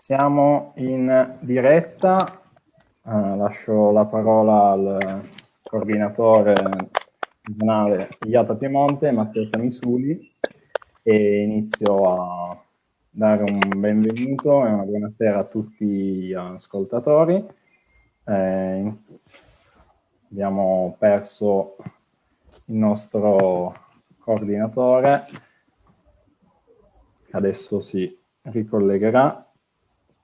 Siamo in diretta, uh, lascio la parola al coordinatore regionale Iata Piemonte, Matteo Camisuli, e inizio a dare un benvenuto e una buonasera a tutti gli ascoltatori. Eh, abbiamo perso il nostro coordinatore, adesso si ricollegherà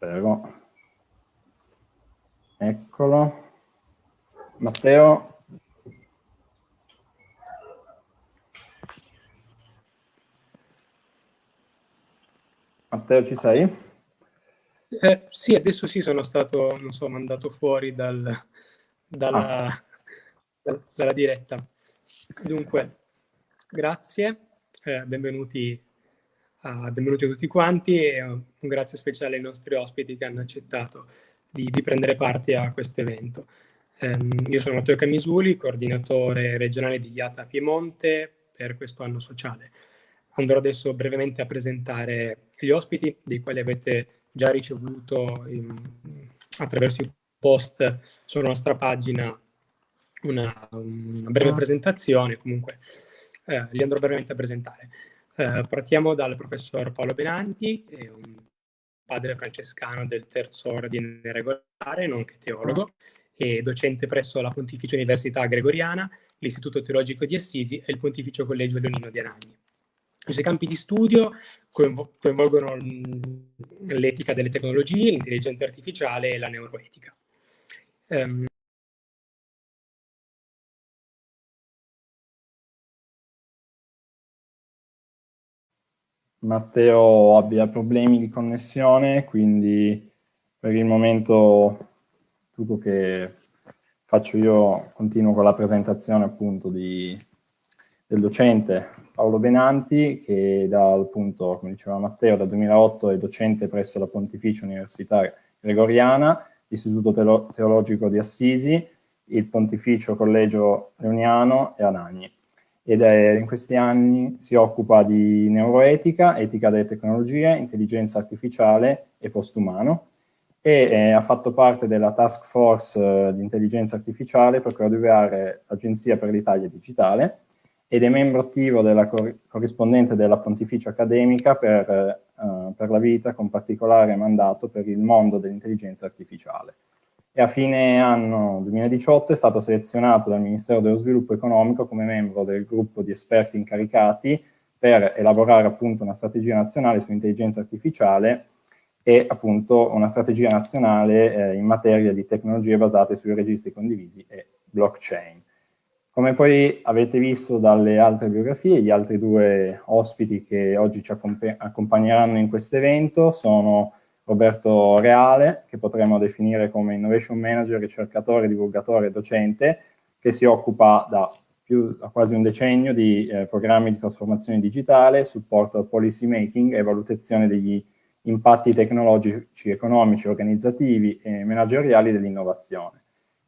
spero. Eccolo. Matteo. Matteo, ci sei? Eh, sì, adesso sì, sono stato, non so, mandato fuori dal, dalla, ah. dalla diretta. Dunque, grazie, eh, benvenuti Uh, benvenuti a tutti quanti e uh, un grazie speciale ai nostri ospiti che hanno accettato di, di prendere parte a questo evento. Um, io sono Matteo Camisuli, coordinatore regionale di IATA Piemonte per questo anno sociale. Andrò adesso brevemente a presentare gli ospiti, dei quali avete già ricevuto in, attraverso il post sulla nostra pagina una, una breve ah. presentazione, comunque eh, li andrò brevemente a presentare. Eh, partiamo dal professor Paolo Benanti, un padre francescano del terzo ordine regolare, nonché teologo, e docente presso la Pontificia Università Gregoriana, l'Istituto Teologico di Assisi e il Pontificio Collegio Leonino di Anagni. I suoi campi di studio coinvolgono l'etica delle tecnologie, l'intelligenza artificiale e la neuroetica. Um, Matteo abbia problemi di connessione, quindi per il momento tutto che faccio io continuo con la presentazione appunto di, del docente Paolo Benanti che dal appunto, come diceva Matteo, dal 2008 è docente presso la Pontificia Università Gregoriana, l'Istituto Teologico di Assisi, il Pontificio Collegio Leoniano e Anagni ed è, in questi anni si occupa di neuroetica, etica delle tecnologie, intelligenza artificiale e postumano e eh, ha fatto parte della task force eh, di intelligenza artificiale per coadiuvare l'Agenzia per l'Italia Digitale ed è membro attivo della cor corrispondente della Pontificia Accademica per, eh, per la vita con particolare mandato per il mondo dell'intelligenza artificiale e a fine anno 2018 è stato selezionato dal Ministero dello Sviluppo Economico come membro del gruppo di esperti incaricati per elaborare appunto una strategia nazionale sull'intelligenza artificiale e appunto una strategia nazionale eh, in materia di tecnologie basate sui registri condivisi e blockchain. Come poi avete visto dalle altre biografie, gli altri due ospiti che oggi ci accompagneranno in questo evento sono Roberto Reale, che potremmo definire come Innovation Manager, ricercatore, divulgatore e docente, che si occupa da, più, quasi un decennio di eh, programmi di trasformazione digitale, supporto al policy making e valutazione degli impatti tecnologici, economici, organizzativi e manageriali dell'innovazione.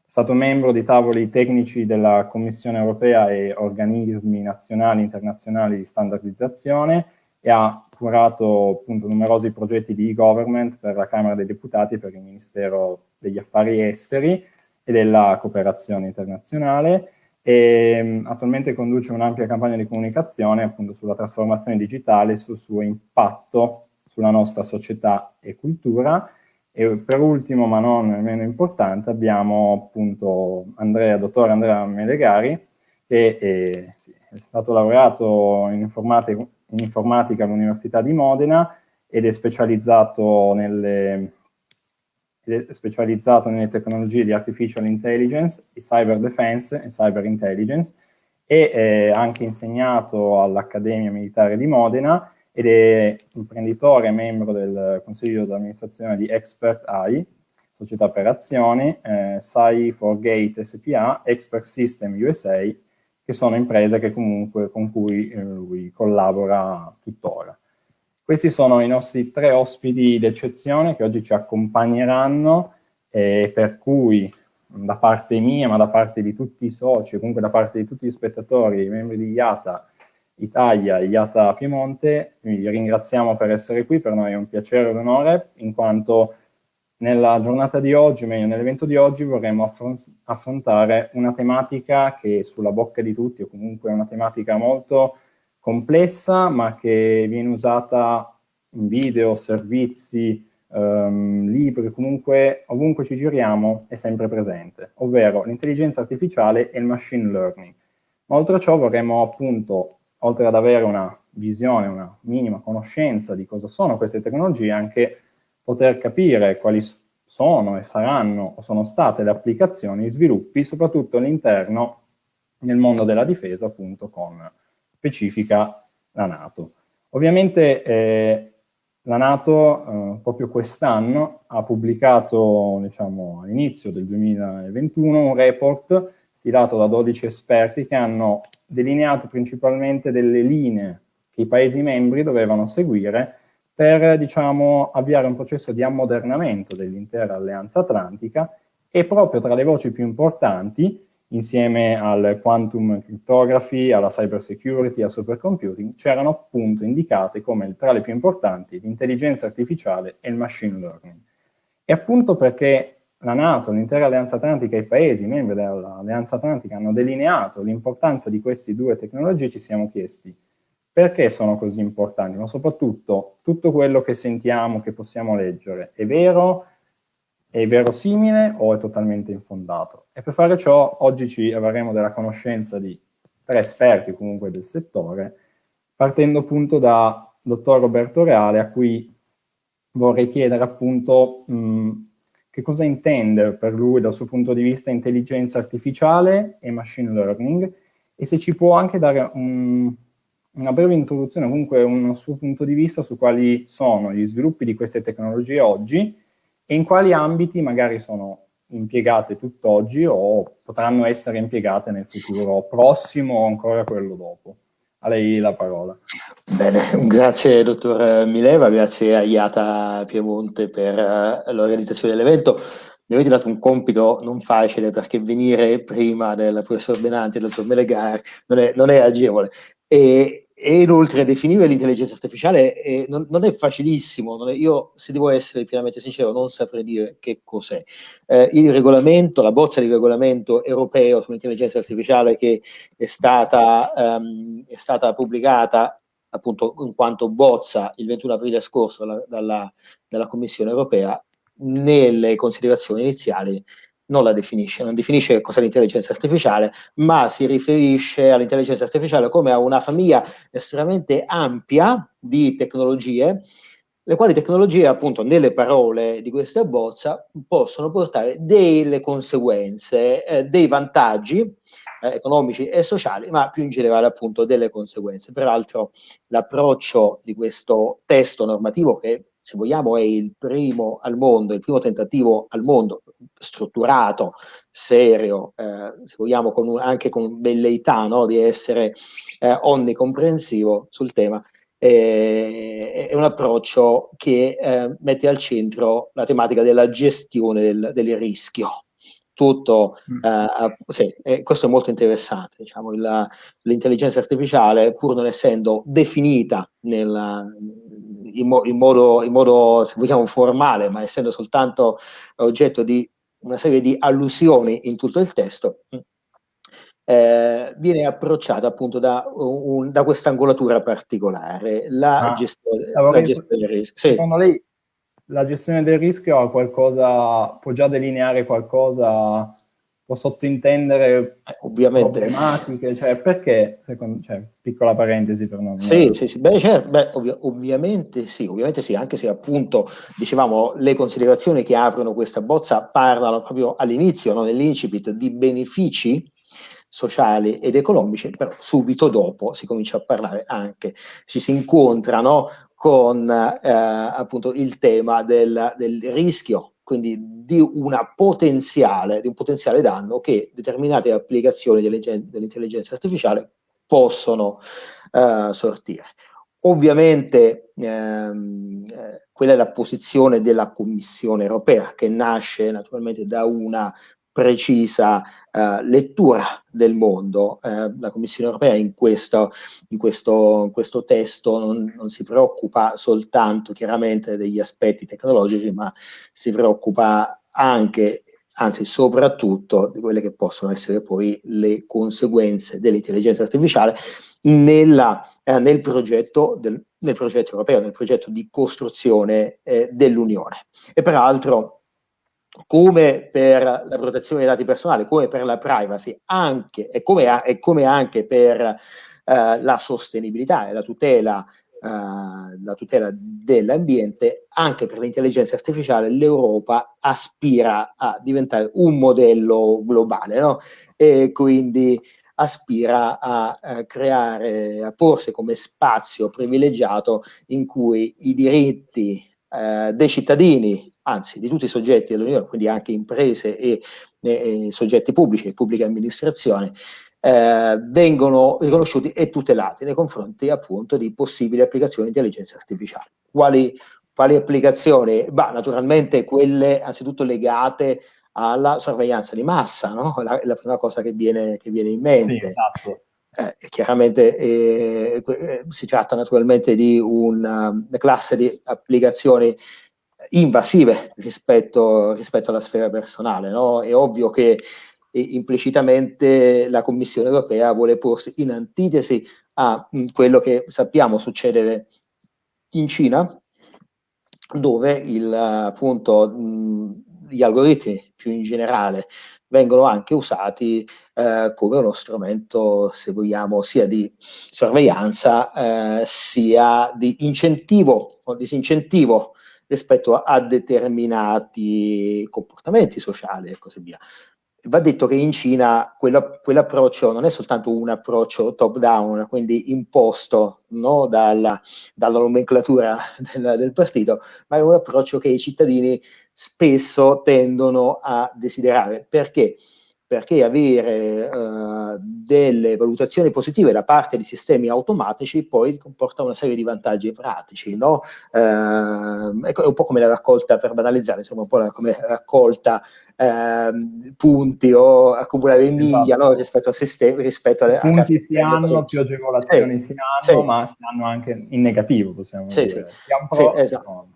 È stato membro di tavoli tecnici della Commissione europea e organismi nazionali e internazionali di standardizzazione e ha curato appunto numerosi progetti di e-government per la Camera dei Deputati per il Ministero degli Affari Esteri e della cooperazione internazionale e um, attualmente conduce un'ampia campagna di comunicazione appunto sulla trasformazione digitale e sul suo impatto sulla nostra società e cultura. E per ultimo, ma non meno importante, abbiamo appunto Andrea, dottor Andrea Melegari, che è, sì, è stato laureato in informatica, in informatica all'Università di Modena ed è specializzato nelle, specializzato nelle tecnologie di artificial intelligence, di cyber defense e cyber intelligence e è anche insegnato all'Accademia Militare di Modena ed è imprenditore e membro del consiglio di amministrazione di Expert AI, società per azioni, eh, SAI for Gate SPA, Expert System USA che sono imprese che comunque, con cui eh, lui collabora tuttora. Questi sono i nostri tre ospiti d'eccezione che oggi ci accompagneranno e per cui da parte mia, ma da parte di tutti i soci, comunque da parte di tutti gli spettatori, i membri di IATA, Italia IATA Piemonte, vi ringraziamo per essere qui, per noi è un piacere e un onore, in quanto nella giornata di oggi, o meglio nell'evento di oggi, vorremmo affrontare una tematica che è sulla bocca di tutti, o comunque una tematica molto complessa, ma che viene usata in video, servizi, um, libri, comunque ovunque ci giriamo è sempre presente, ovvero l'intelligenza artificiale e il machine learning. Ma oltre a ciò vorremmo appunto, oltre ad avere una visione, una minima conoscenza di cosa sono queste tecnologie, anche poter capire quali sono e saranno o sono state le applicazioni e sviluppi, soprattutto all'interno nel mondo della difesa, appunto con specifica la Nato. Ovviamente eh, la Nato eh, proprio quest'anno ha pubblicato, diciamo, all'inizio del 2021 un report stilato da 12 esperti che hanno delineato principalmente delle linee che i Paesi membri dovevano seguire per diciamo, avviare un processo di ammodernamento dell'intera alleanza atlantica e proprio tra le voci più importanti, insieme al quantum cryptography, alla cyber security, al supercomputing, c'erano appunto indicate come tra le più importanti l'intelligenza artificiale e il machine learning. E appunto perché la Nato, l'intera alleanza atlantica e i paesi membri dell'alleanza atlantica hanno delineato l'importanza di queste due tecnologie, ci siamo chiesti perché sono così importanti, ma soprattutto tutto quello che sentiamo, che possiamo leggere, è vero, è verosimile o è totalmente infondato? E per fare ciò oggi ci avremo della conoscenza di tre esperti comunque del settore, partendo appunto da dottor Roberto Reale, a cui vorrei chiedere appunto mh, che cosa intende per lui dal suo punto di vista intelligenza artificiale e machine learning e se ci può anche dare un, una breve introduzione, comunque un suo punto di vista su quali sono gli sviluppi di queste tecnologie oggi e in quali ambiti magari sono impiegate tutt'oggi o potranno essere impiegate nel futuro prossimo o ancora quello dopo. A lei la parola. Bene, grazie dottor Mileva, grazie a IATA Piemonte per uh, l'organizzazione dell'evento. Mi avete dato un compito non facile perché venire prima del professor Benanti e del dottor Melegar non è, non è agevole. E, e inoltre definire l'intelligenza artificiale è, non, non, è facilissimo, non è, io se devo essere pienamente sincero non saprei dire che cos'è. Eh, il regolamento, la bozza di regolamento europeo sull'intelligenza artificiale che è stata, um, è stata pubblicata appunto in quanto bozza il 21 aprile scorso dalla, dalla, dalla Commissione europea, nelle considerazioni iniziali non la definisce, non definisce che cos'è l'intelligenza artificiale, ma si riferisce all'intelligenza artificiale come a una famiglia estremamente ampia di tecnologie, le quali tecnologie, appunto, nelle parole di questa bozza, possono portare delle conseguenze, eh, dei vantaggi eh, economici e sociali, ma più in generale, appunto, delle conseguenze. Peraltro, l'approccio di questo testo normativo, che se vogliamo è il primo al mondo, il primo tentativo al mondo strutturato, serio, eh, se vogliamo con un, anche con velleità no, di essere eh, onnicomprensivo sul tema, eh, è un approccio che eh, mette al centro la tematica della gestione del, del rischio. Tutto, mm. eh, sì, questo è molto interessante. Diciamo, l'intelligenza artificiale, pur non essendo definita nella, in, mo- in, modo, in modo, se vogliamo, formale, ma essendo soltanto oggetto di una serie di allusioni in tutto il testo, eh, viene approcciata appunto da, un, da questa angolatura particolare, la, ah, gestione, la gestione del rischio. Sì. Secondo lei la gestione del rischio ha qualcosa, può già delineare qualcosa può sottintendere ovviamente. problematiche, cioè perché, secondo, cioè, piccola parentesi per non... Sì, sì, sì, beh, certo, beh, ovvi ovviamente sì, ovviamente sì, anche se appunto, dicevamo, le considerazioni che aprono questa bozza parlano proprio all'inizio, no, nell'incipit, di benefici sociali ed economici, però subito dopo si comincia a parlare anche, ci si incontrano con eh, appunto il tema del, del rischio quindi di, potenziale, di un potenziale danno che determinate applicazioni dell'intelligenza artificiale possono uh, sortire. Ovviamente ehm, eh, quella è la posizione della Commissione europea che nasce naturalmente da una precisa uh, lettura del mondo. Uh, la Commissione europea in questo, in questo, in questo testo non, non, si preoccupa soltanto chiaramente degli aspetti tecnologici, ma si preoccupa anche anzi soprattutto di quelle che possono essere poi le conseguenze dell'intelligenza artificiale nella, eh, nel, progetto del, nel, progetto europeo, nel progetto di costruzione eh, dell'Unione. E peraltro, come per la protezione dei dati personali, come per la privacy, anche, e, come, e come anche per eh, la sostenibilità e la tutela Uh, la tutela dell'ambiente, anche per l'intelligenza artificiale l'Europa aspira a diventare un modello globale, no? E quindi aspira a, a creare, a porsi come spazio privilegiato in cui i diritti uh, dei cittadini, anzi di tutti i soggetti dell'Unione, quindi anche imprese e, e, e soggetti pubblici e pubbliche amministrazioni, eh, vengono riconosciuti e tutelati nei confronti appunto di possibili applicazioni di intelligenza artificiale. Quali, quali applicazioni? Bah, naturalmente quelle anzitutto legate alla sorveglianza di massa, no? la, la, prima cosa che viene, che viene in mente. Sì, esatto. eh, chiaramente eh, eh si tratta naturalmente di una classe di applicazioni invasive rispetto, rispetto alla sfera personale. No? È ovvio che e implicitamente la Commissione europea vuole porsi in antitesi a mh, quello che sappiamo succedere in Cina, dove il, appunto, mh, gli algoritmi più in generale vengono anche usati eh, come uno strumento, se vogliamo, sia di sorveglianza, eh, sia di incentivo o disincentivo rispetto a determinati comportamenti sociali e così via va detto che in Cina quello, quell'approccio non è soltanto un approccio top down, quindi imposto no, dalla, dalla, nomenclatura del, del, partito, ma è un approccio che i cittadini spesso tendono a desiderare. Perché? Perché avere uh, delle valutazioni positive da parte di sistemi automatici poi comporta una serie di vantaggi pratici, no? Uh, è un po' come la raccolta, per banalizzare, insomma, un po' la, come raccolta ehm, punti o accumulare miglia esatto. no? rispetto al sistema, rispetto alle punti si hanno, più agevolazioni sì, si hanno, sì. ma si hanno anche in negativo, possiamo sì, dire. Sì, sì, esatto.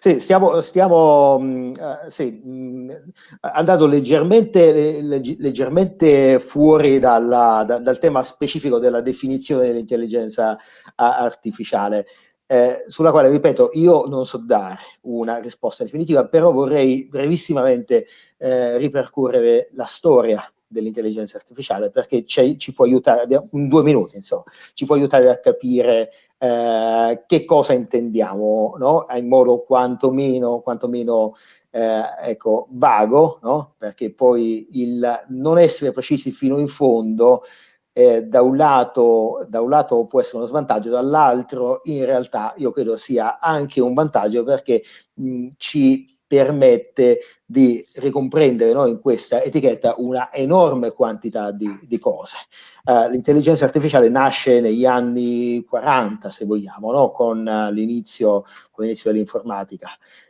Sì, stiamo, stiamo uh, sì, mh, andando leggermente, leggermente fuori dalla, da, dal tema specifico della definizione dell'intelligenza artificiale eh, sulla quale, ripeto, io non so dare una risposta definitiva, però vorrei brevissimamente eh, ripercorrere la storia dell'intelligenza artificiale perché ci può aiutare, abbiamo due minuti, insomma, ci può aiutare a capire eh, che cosa intendiamo, no? in modo quantomeno, quantomeno eh, ecco, vago, no? perché poi il non essere precisi fino in fondo eh, da, un lato, da un lato può essere uno svantaggio, dall'altro in realtà io credo sia anche un vantaggio perché mh, ci permette di ricomprendere no, in questa etichetta una enorme quantità di, di cose. Uh, l'intelligenza artificiale nasce negli anni 40, se vogliamo, no, con uh, l'inizio, con l'inizio dell'informatica.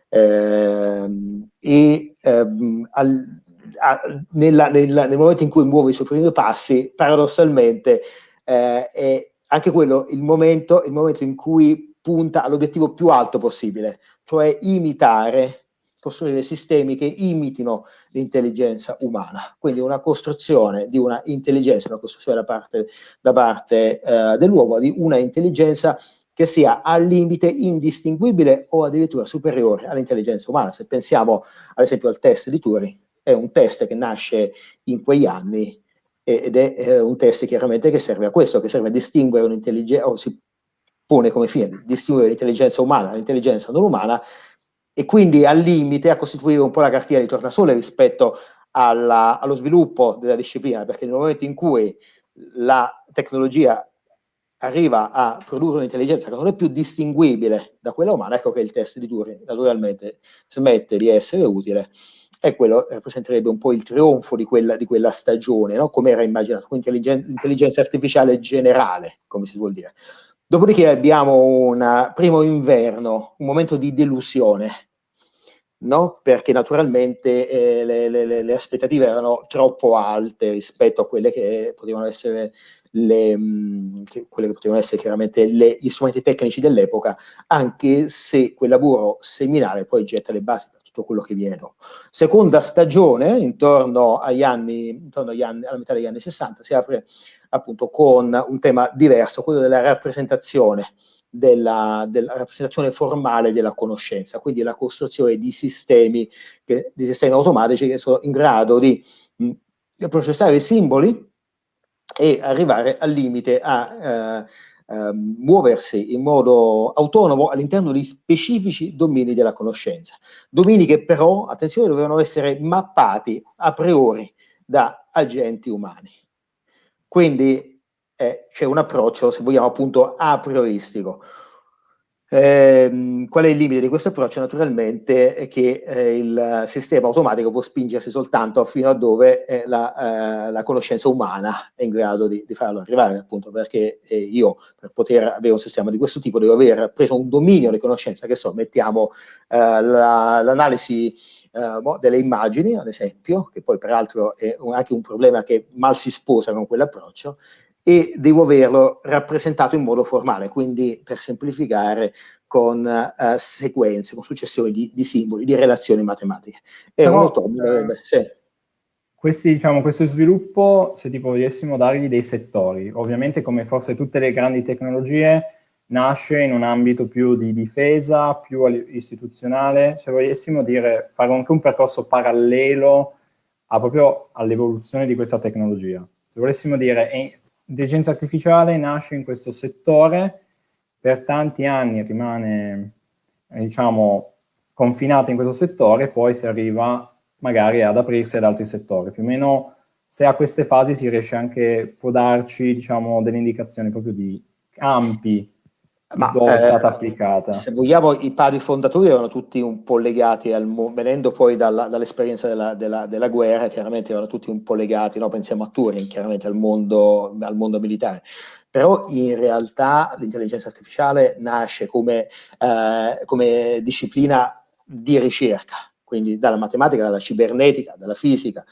Uh, e ehm, al, nella, nella, nel momento in cui muove i suoi primi passi, paradossalmente eh, è anche quello il momento, il momento in cui punta all'obiettivo più alto possibile, cioè imitare, costruire sistemi che imitino l'intelligenza umana, quindi una costruzione di una intelligenza, una costruzione da parte, da parte eh, dell'uomo di una intelligenza che sia al limite indistinguibile o addirittura superiore all'intelligenza umana. Se pensiamo ad esempio al test di Turing, è un test che nasce in quegli anni ed è un test chiaramente che serve a questo, che serve a distinguere un'intelligenza, o si pone come fine distinguere l'intelligenza umana dall'intelligenza non umana e quindi al limite a costituire un po' la cartina di tornasole rispetto alla, allo sviluppo della disciplina, perché nel momento in cui la tecnologia arriva a produrre un'intelligenza che non è più distinguibile da quella umana, ecco che il test di Turing naturalmente smette di essere utile e quello rappresenterebbe un po' il trionfo di quella, di quella stagione, no? come era immaginato, quindi intelligenza artificiale generale, come si vuol dire. Dopodiché abbiamo un primo inverno, un momento di delusione, no? perché naturalmente eh, le, le, le, aspettative erano troppo alte rispetto a quelle che potevano essere, le, mh, che, quelle che potevano essere chiaramente gli strumenti tecnici dell'epoca, anche se quel lavoro seminale poi getta le basi per tutto quello che viene dopo. Seconda stagione, intorno agli anni, intorno agli anni, alla metà degli anni 60, si apre appunto con un tema diverso, quello della rappresentazione della, della, rappresentazione formale della conoscenza, quindi la costruzione di sistemi, che, di sistemi automatici che sono in grado di mh, processare i simboli e arrivare al limite a eh, eh, muoversi in modo autonomo all'interno di specifici domini della conoscenza. Domini che però, attenzione, dovevano essere mappati a priori da agenti umani. Quindi eh, c'è un approccio, se vogliamo, appunto a prioristico. Eh, qual è il limite di questo approccio? Naturalmente è che eh, il sistema automatico può spingersi soltanto fino a dove eh, la, eh, la, conoscenza umana è in grado di, di farlo arrivare, appunto perché eh, io per poter avere un sistema di questo tipo devo aver preso un dominio di conoscenza, che so, mettiamo eh, la, l'analisi delle immagini, ad esempio, che poi peraltro è un, anche un problema che mal si sposa con quell'approccio, e devo averlo rappresentato in modo formale, quindi per semplificare con uh, sequenze, con successioni di, di, simboli, di relazioni matematiche. È Però, un autonomo, eh, sì. Questi, diciamo, questo sviluppo, se tipo volessimo dargli dei settori, ovviamente come forse tutte le grandi tecnologie, nasce in un ambito più di difesa, più istituzionale, se volessimo dire, fare anche un percorso parallelo a proprio all'evoluzione di questa tecnologia. Se volessimo dire, l'intelligenza artificiale nasce in questo settore, per tanti anni rimane, diciamo, confinata in questo settore, poi si arriva magari ad aprirsi ad altri settori. Più o meno, se a queste fasi si riesce anche, può darci, diciamo, delle indicazioni proprio di campi ma, dove è stata eh, applicata. Se vogliamo, i padri fondatori erano tutti un po' legati, al, venendo poi dalla, dall'esperienza della, della, della, guerra, chiaramente erano tutti un po' legati, no? pensiamo a Turing, chiaramente al mondo, al mondo militare. Però in realtà l'intelligenza artificiale nasce come, eh, come disciplina di ricerca, quindi dalla matematica, dalla cibernetica, dalla fisica,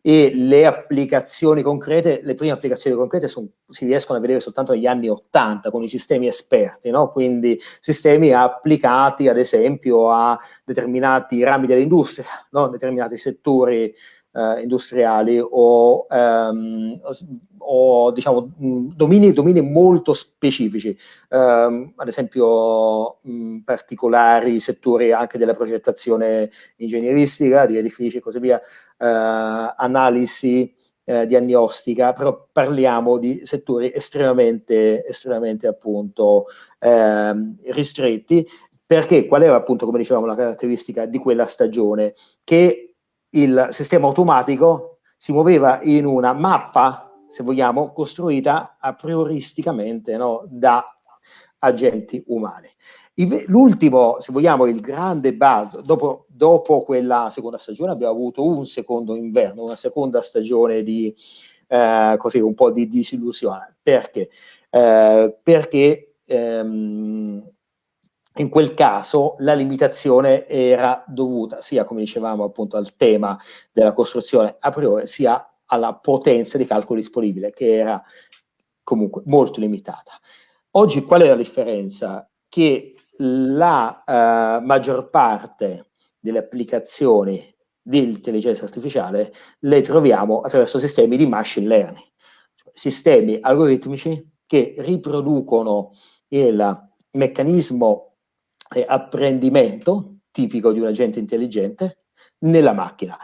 e le applicazioni concrete, le prime applicazioni concrete son, si riescono a vedere soltanto negli anni 80 con i sistemi esperti, no? quindi sistemi applicati ad esempio a determinati rami dell'industria, no? determinati settori eh, industriali o, ehm, o diciamo, domini, domini, molto specifici, um, ad esempio mh, particolari settori anche della progettazione ingegneristica, di edifici e così via, analisi eh, diagnostica, però parliamo di settori estremamente, estremamente appunto eh, ristretti, perché qual era appunto, come dicevamo, la caratteristica di quella stagione? Che il sistema automatico si muoveva in una mappa, se vogliamo, costruita a prioristicamente no, da agenti umani. L'ultimo, se vogliamo, il grande buzz, dopo, dopo, quella seconda stagione abbiamo avuto un secondo inverno, una seconda stagione di eh, così, un po' di disillusione. Perché? Eh, perché ehm, in quel caso la limitazione era dovuta sia, come dicevamo, appunto al tema della costruzione a priori, sia alla potenza di calcolo disponibile, che era comunque molto limitata. Oggi qual è la differenza? Che la uh, maggior parte delle applicazioni di intelligenza artificiale le troviamo attraverso sistemi di machine learning, cioè sistemi algoritmici che riproducono il meccanismo di apprendimento tipico di un agente intelligente nella macchina.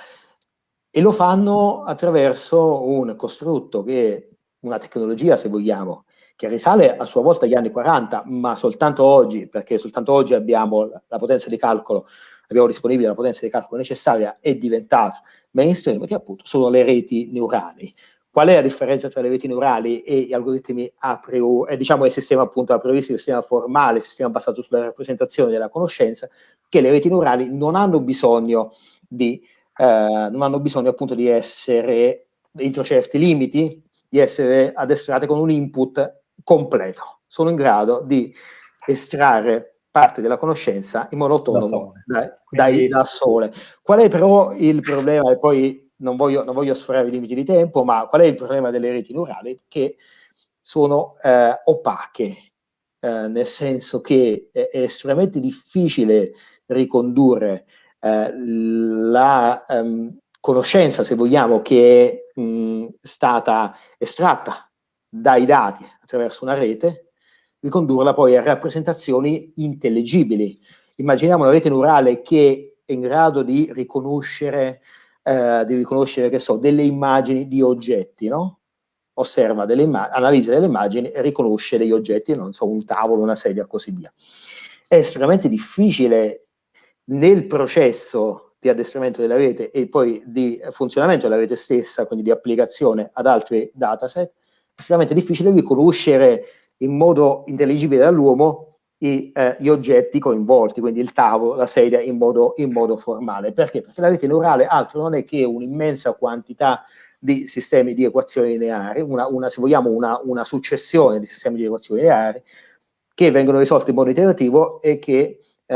E lo fanno attraverso un costrutto che una tecnologia, se vogliamo, che risale a sua volta agli anni 40, ma soltanto oggi, perché soltanto oggi abbiamo la potenza di calcolo, abbiamo disponibile la potenza di calcolo necessaria, è diventata mainstream, che appunto sono le reti neurali. Qual è la differenza tra le reti neurali e gli algoritmi a priori, eh, diciamo il sistema appunto a priori, il sistema formale, il sistema basato sulla rappresentazione della conoscenza, che le reti neurali non hanno bisogno di, eh, non hanno bisogno appunto di essere entro certi limiti, di essere addestrate con un input completo. Sono in grado di estrarre parte della conoscenza in modo autonomo da, Quindi... da, da sole. Qual è però il problema? E poi non voglio, non voglio sforare i limiti di tempo, ma qual è il problema delle reti neurali? Che sono eh, opache, eh, nel senso che è, è, estremamente difficile ricondurre eh, la um, conoscenza, se vogliamo, che è mh, stata estratta dai dati attraverso una rete, ricondurla poi a rappresentazioni intellegibili. Immaginiamo una rete neurale che è in grado di riconoscere, eh, di riconoscere che so, delle immagini di oggetti, no? osserva delle analizza delle immagini e riconosce degli oggetti, non so, un tavolo, una sedia, così via. È estremamente difficile nel processo di addestramento della rete e poi di funzionamento della rete stessa, quindi di applicazione ad altri dataset, estremamente difficile riconoscere in modo intelligibile dall'uomo i, eh, gli oggetti coinvolti, quindi il tavolo, la sedia in modo, in modo formale. Perché? Perché la rete neurale altro non è che un'immensa quantità di sistemi di equazioni lineari, una, una, se vogliamo una, una, successione di sistemi di equazioni lineari che vengono risolti in modo iterativo e che eh,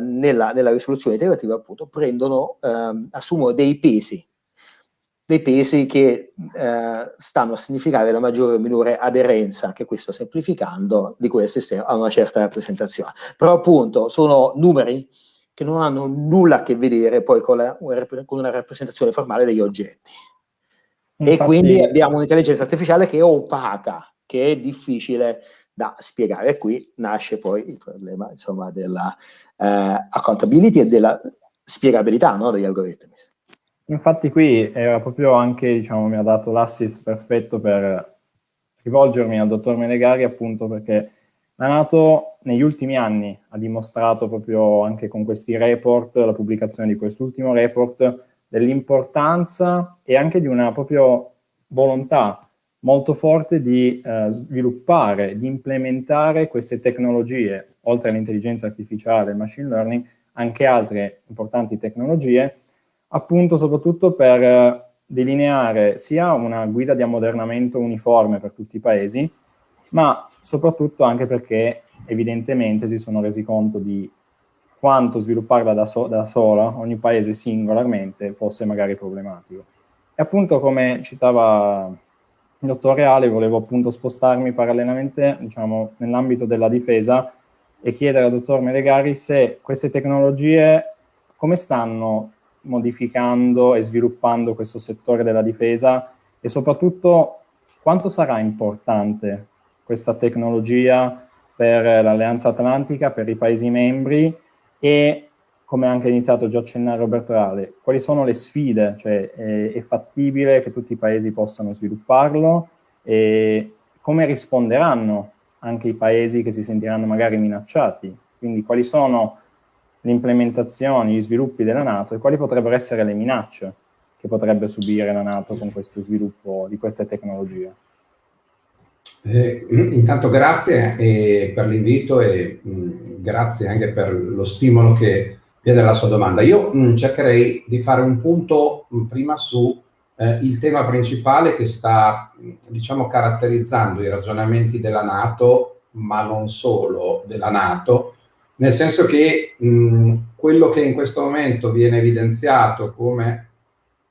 nella, nella, risoluzione iterativa appunto prendono, eh, assumono dei pesi, dei pesi che eh, stanno a significare la maggiore o minore aderenza, che questo semplificando, di quel sistema a una certa rappresentazione. Però appunto sono numeri che non hanno nulla a che vedere poi con, la, con una rappresentazione formale degli oggetti. Infatti, e quindi abbiamo un'intelligenza artificiale che è opaca, che è difficile da spiegare. E qui nasce poi il problema insomma, della eh, accountability e della spiegabilità no, degli algoritmi. Infatti qui era proprio anche, diciamo, mi ha dato l'assist perfetto per rivolgermi al dottor Menegari appunto perché la Nato negli ultimi anni. Ha dimostrato proprio anche con questi report, la pubblicazione di quest'ultimo report, dell'importanza e anche di una proprio volontà molto forte di eh, sviluppare, di implementare queste tecnologie, oltre all'intelligenza artificiale e machine learning, anche altre importanti tecnologie, appunto soprattutto per eh, delineare sia una guida di ammodernamento uniforme per tutti i paesi, ma soprattutto anche perché evidentemente si sono resi conto di quanto svilupparla da, so da sola, ogni paese singolarmente, fosse magari problematico. E appunto come citava il dottor Reale, volevo appunto spostarmi parallelamente diciamo, nell'ambito della difesa e chiedere al dottor Melegari se queste tecnologie come stanno modificando e sviluppando questo settore della difesa e soprattutto quanto sarà importante questa tecnologia per l'Alleanza Atlantica, per i Paesi membri e come anche iniziato già a accennare Roberto Reale, quali sono le sfide? Cioè è, è fattibile che tutti i paesi possano svilupparlo e come risponderanno anche i paesi che si sentiranno magari minacciati? Quindi quali sono le implementazioni, gli sviluppi della Nato e quali potrebbero essere le minacce che potrebbe subire la Nato con questo sviluppo di queste tecnologie? Eh, intanto grazie eh, per l'invito e mh, mm, grazie anche per lo stimolo che viene dalla sua domanda. Io mh, mm, cercherei di fare un punto mh, mm, prima su eh, il tema principale che sta, diciamo, caratterizzando i ragionamenti della Nato, ma non solo della Nato, nel senso che quello che in questo momento viene evidenziato come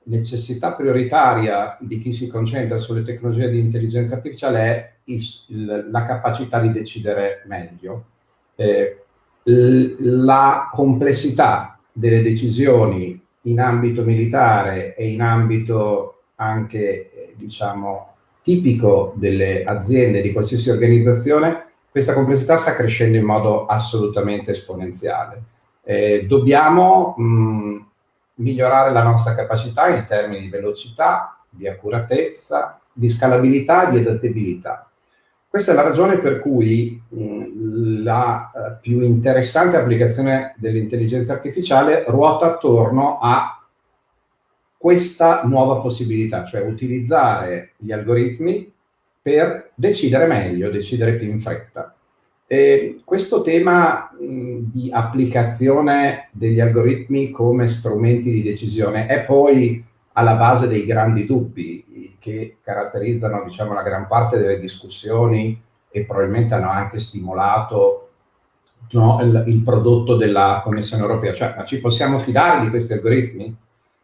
necessità prioritaria di chi si concentra sulle tecnologie di intelligenza artificiale è il, la capacità di decidere meglio. Eh, la complessità delle decisioni in ambito militare e in ambito anche, eh, diciamo, tipico delle aziende, di qualsiasi organizzazione, questa complessità sta crescendo in modo assolutamente esponenziale. Eh, dobbiamo mh, migliorare la nostra capacità in termini di velocità, di accuratezza, di scalabilità e di adattabilità. Questa è la ragione per cui mh, la uh, più interessante applicazione dell'intelligenza artificiale ruota attorno a questa nuova possibilità, cioè utilizzare gli algoritmi per decidere meglio, decidere più in fretta. E questo tema mh, di applicazione degli algoritmi come strumenti di decisione è poi alla base dei grandi dubbi che caratterizzano diciamo, la gran parte delle discussioni e probabilmente hanno anche stimolato no, il, il, prodotto della Commissione europea, cioè ma ci possiamo fidare di questi algoritmi?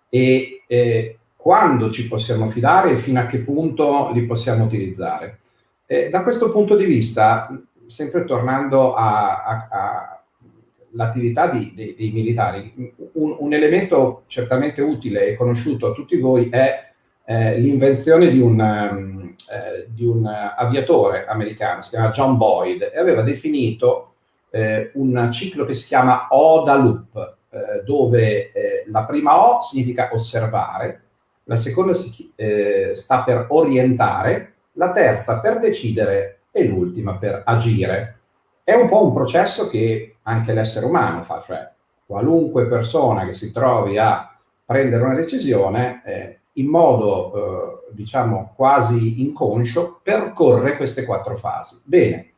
E eh, quando ci possiamo fidare e fino a che punto li possiamo utilizzare? Eh, da questo punto di vista, sempre tornando all'attività dei militari, un, un, elemento certamente utile e conosciuto a tutti voi è eh, l'invenzione di, um, eh, di un, aviatore americano, si chiama John Boyd, e aveva definito eh, un ciclo che si chiama ODA Loop, eh, dove eh, la prima O significa osservare, la seconda si, eh, sta per orientare, la terza per decidere e l'ultima per agire. È un po' un processo che anche l'essere umano fa, cioè qualunque persona che si trovi a prendere una decisione eh, in modo, eh, diciamo, quasi inconscio, percorre queste quattro fasi. Bene,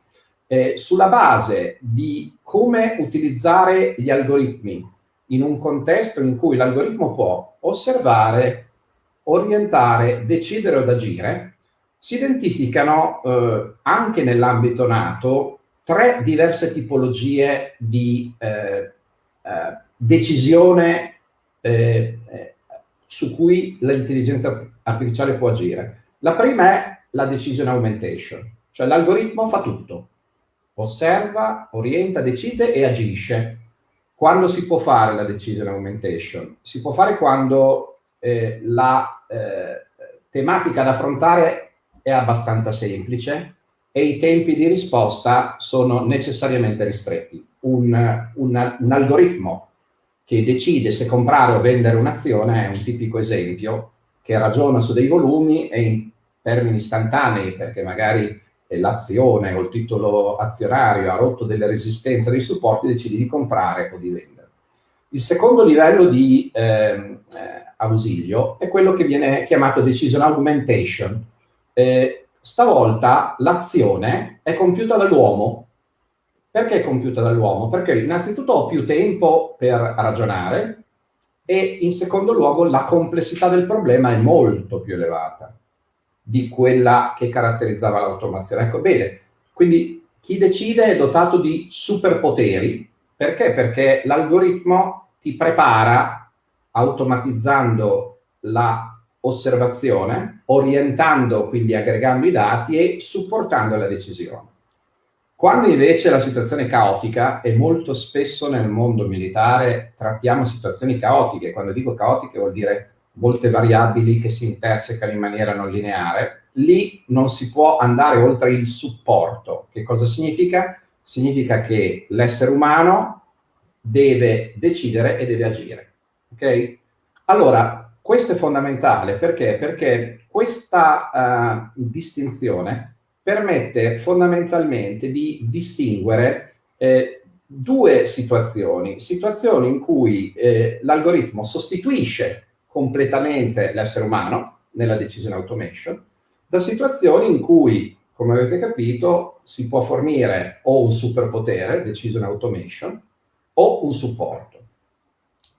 eh, sulla base di come utilizzare gli algoritmi in un contesto in cui l'algoritmo può osservare, orientare, decidere o agire, si identificano eh, anche nell'ambito NATO tre diverse tipologie di eh, eh decisione eh, eh, su cui l'intelligenza artificiale può agire. La prima è la decision augmentation, cioè l'algoritmo fa tutto, osserva, orienta, decide e agisce. Quando si può fare la decision augmentation? Si può fare quando eh, la eh, tematica da affrontare è abbastanza semplice e i tempi di risposta sono necessariamente ristretti. Un, un, un algoritmo che decide se comprare o vendere un'azione è un tipico esempio che ragiona su dei volumi e in termini istantanei, perché magari l'azione o il titolo azionario ha rotto delle resistenze, dei supporti, decide di comprare o di vendere. Il secondo livello di ehm, eh, ausilio è quello che viene chiamato decision augmentation, eh, stavolta l'azione è compiuta dall'uomo. Perché è compiuta dall'uomo? Perché innanzitutto ho più tempo per ragionare e in secondo luogo la complessità del problema è molto più elevata di quella che caratterizzava l'automazione. Ecco, bene, quindi chi decide è dotato di superpoteri. Perché? Perché l'algoritmo ti prepara automatizzando la osservazione, orientando, quindi aggregando i dati e supportando la decisione. Quando invece la situazione è caotica, e molto spesso nel mondo militare trattiamo situazioni caotiche, quando dico caotiche vuol dire molte variabili che si intersecano in maniera non lineare, lì non si può andare oltre il supporto. Che cosa significa? Significa che l'essere umano deve decidere e deve agire. Ok? Allora, questo è fondamentale perché? Perché questa uh, distinzione permette fondamentalmente di distinguere eh, due situazioni, situazioni in cui eh, l'algoritmo sostituisce completamente l'essere umano nella decision automation, da situazioni in cui, come avete capito, si può fornire o un superpotere, decision automation, o un supporto.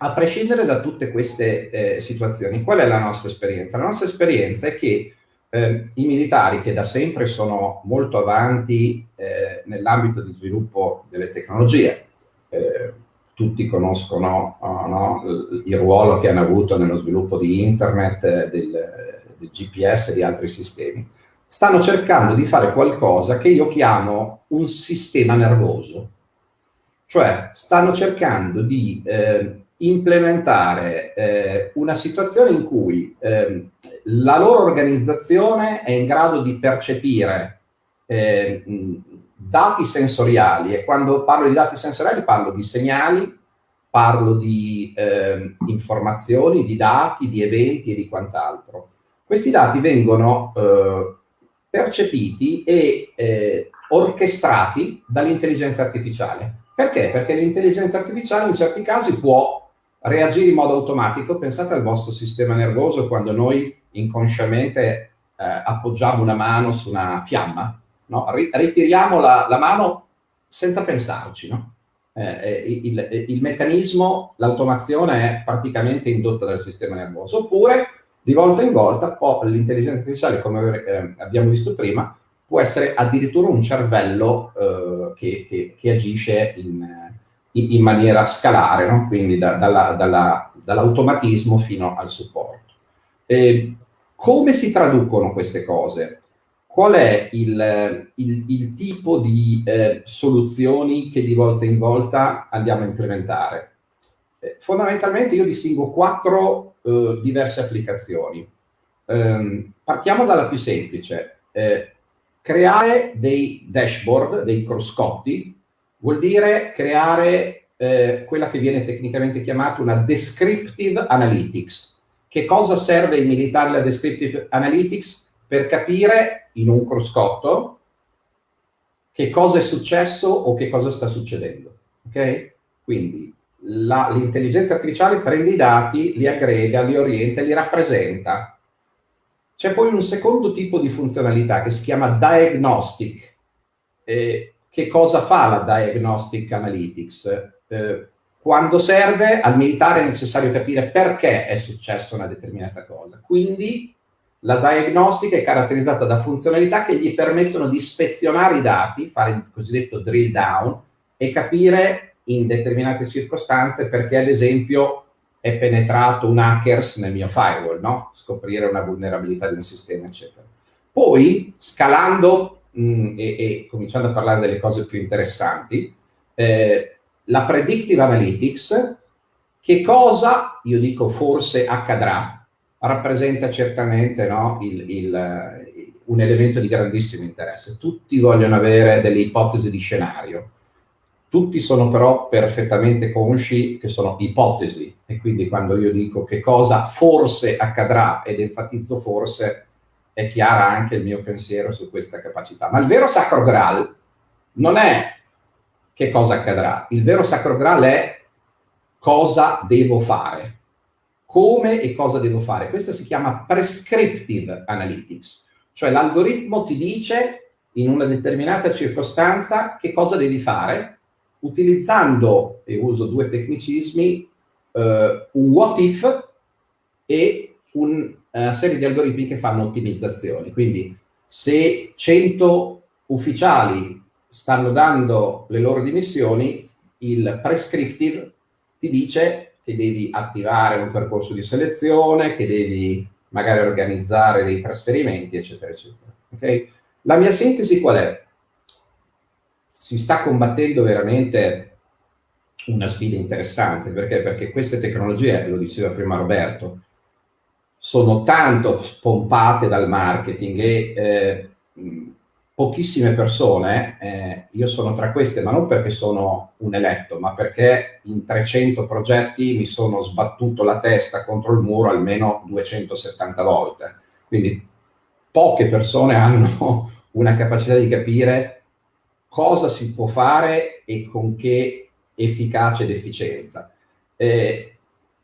A prescindere da tutte queste eh, situazioni, qual è la nostra esperienza? La nostra esperienza è che eh, i militari, che da sempre sono molto avanti eh, nell'ambito di sviluppo delle tecnologie, eh, tutti conoscono oh, no, il ruolo che hanno avuto nello sviluppo di internet, eh, del, del GPS e di altri sistemi, stanno cercando di fare qualcosa che io chiamo un sistema nervoso. Cioè, stanno cercando di eh, implementare eh, una situazione in cui eh, la loro organizzazione è in grado di percepire eh, dati sensoriali e quando parlo di dati sensoriali parlo di segnali, parlo di ehm, informazioni, di dati, di eventi e di quant'altro. Questi dati vengono eh, percepiti e eh, orchestrati dall'intelligenza artificiale. Perché? Perché l'intelligenza artificiale in certi casi può reagire in modo automatico. Pensate al vostro sistema nervoso quando noi inconsciamente eh, appoggiamo una mano su una fiamma, no? ritiriamo la, la, mano senza pensarci. No? Eh, eh il, il, meccanismo, l'automazione è praticamente indotta dal sistema nervoso. Oppure, di volta in volta, l'intelligenza artificiale, come eh, abbiamo visto prima, può essere addirittura un cervello eh, che, che, che, agisce in, in, in, maniera scalare, no? quindi da, dalla, dalla, dall'automatismo fino al supporto. E come si traducono queste cose? Qual è il, il, il tipo di eh, soluzioni che di volta in volta andiamo a implementare? Eh, fondamentalmente io distingo quattro eh, diverse applicazioni. Ehm, partiamo dalla più semplice. Eh, creare dei dashboard, dei cruscotti, vuol dire creare eh, quella che viene tecnicamente chiamata una descriptive analytics. Che cosa serve ai militari la descriptive analytics? Per capire in un cruscotto che cosa è successo o che cosa sta succedendo. Ok? Quindi l'intelligenza artificiale prende i dati, li aggrega, li orienta, li rappresenta. C'è poi un secondo tipo di funzionalità che si chiama diagnostic. Eh, che cosa fa la diagnostic analytics? Eh, quando serve al militare è necessario capire perché è successa una determinata cosa. Quindi la diagnostica è caratterizzata da funzionalità che gli permettono di ispezionare i dati, fare il cosiddetto drill down e capire in determinate circostanze perché ad esempio è penetrato un hackers nel mio firewall, no? scoprire una vulnerabilità di un sistema, eccetera. Poi, scalando mh, mm, e, e, cominciando a parlare delle cose più interessanti, eh, la predictive analytics, che cosa, io dico forse accadrà, rappresenta certamente no, il, il, un elemento di grandissimo interesse. Tutti vogliono avere delle ipotesi di scenario tutti sono però perfettamente consci che sono ipotesi e quindi quando io dico che cosa forse accadrà ed enfatizzo forse è chiara anche il mio pensiero su questa capacità. Ma il vero sacro graal non è che cosa accadrà, il vero sacro graal è cosa devo fare, come e cosa devo fare. Questo si chiama prescriptive analytics, cioè l'algoritmo ti dice in una determinata circostanza che cosa devi fare utilizzando, e uso due tecnicismi, eh, un what if e un, una serie di algoritmi che fanno ottimizzazioni. Quindi se 100 ufficiali stanno dando le loro dimissioni, il prescriptive ti dice che devi attivare un percorso di selezione, che devi magari organizzare dei trasferimenti, eccetera, eccetera. Okay? La mia sintesi qual è? si sta combattendo veramente una sfida interessante, perché? Perché queste tecnologie, lo diceva prima Roberto, sono tanto pompate dal marketing e eh, pochissime persone, eh, io sono tra queste, ma non perché sono un eletto, ma perché in 300 progetti mi sono sbattuto la testa contro il muro almeno 270 volte. Quindi poche persone hanno una capacità di capire cosa si può fare e con che efficacia ed efficienza. Eh,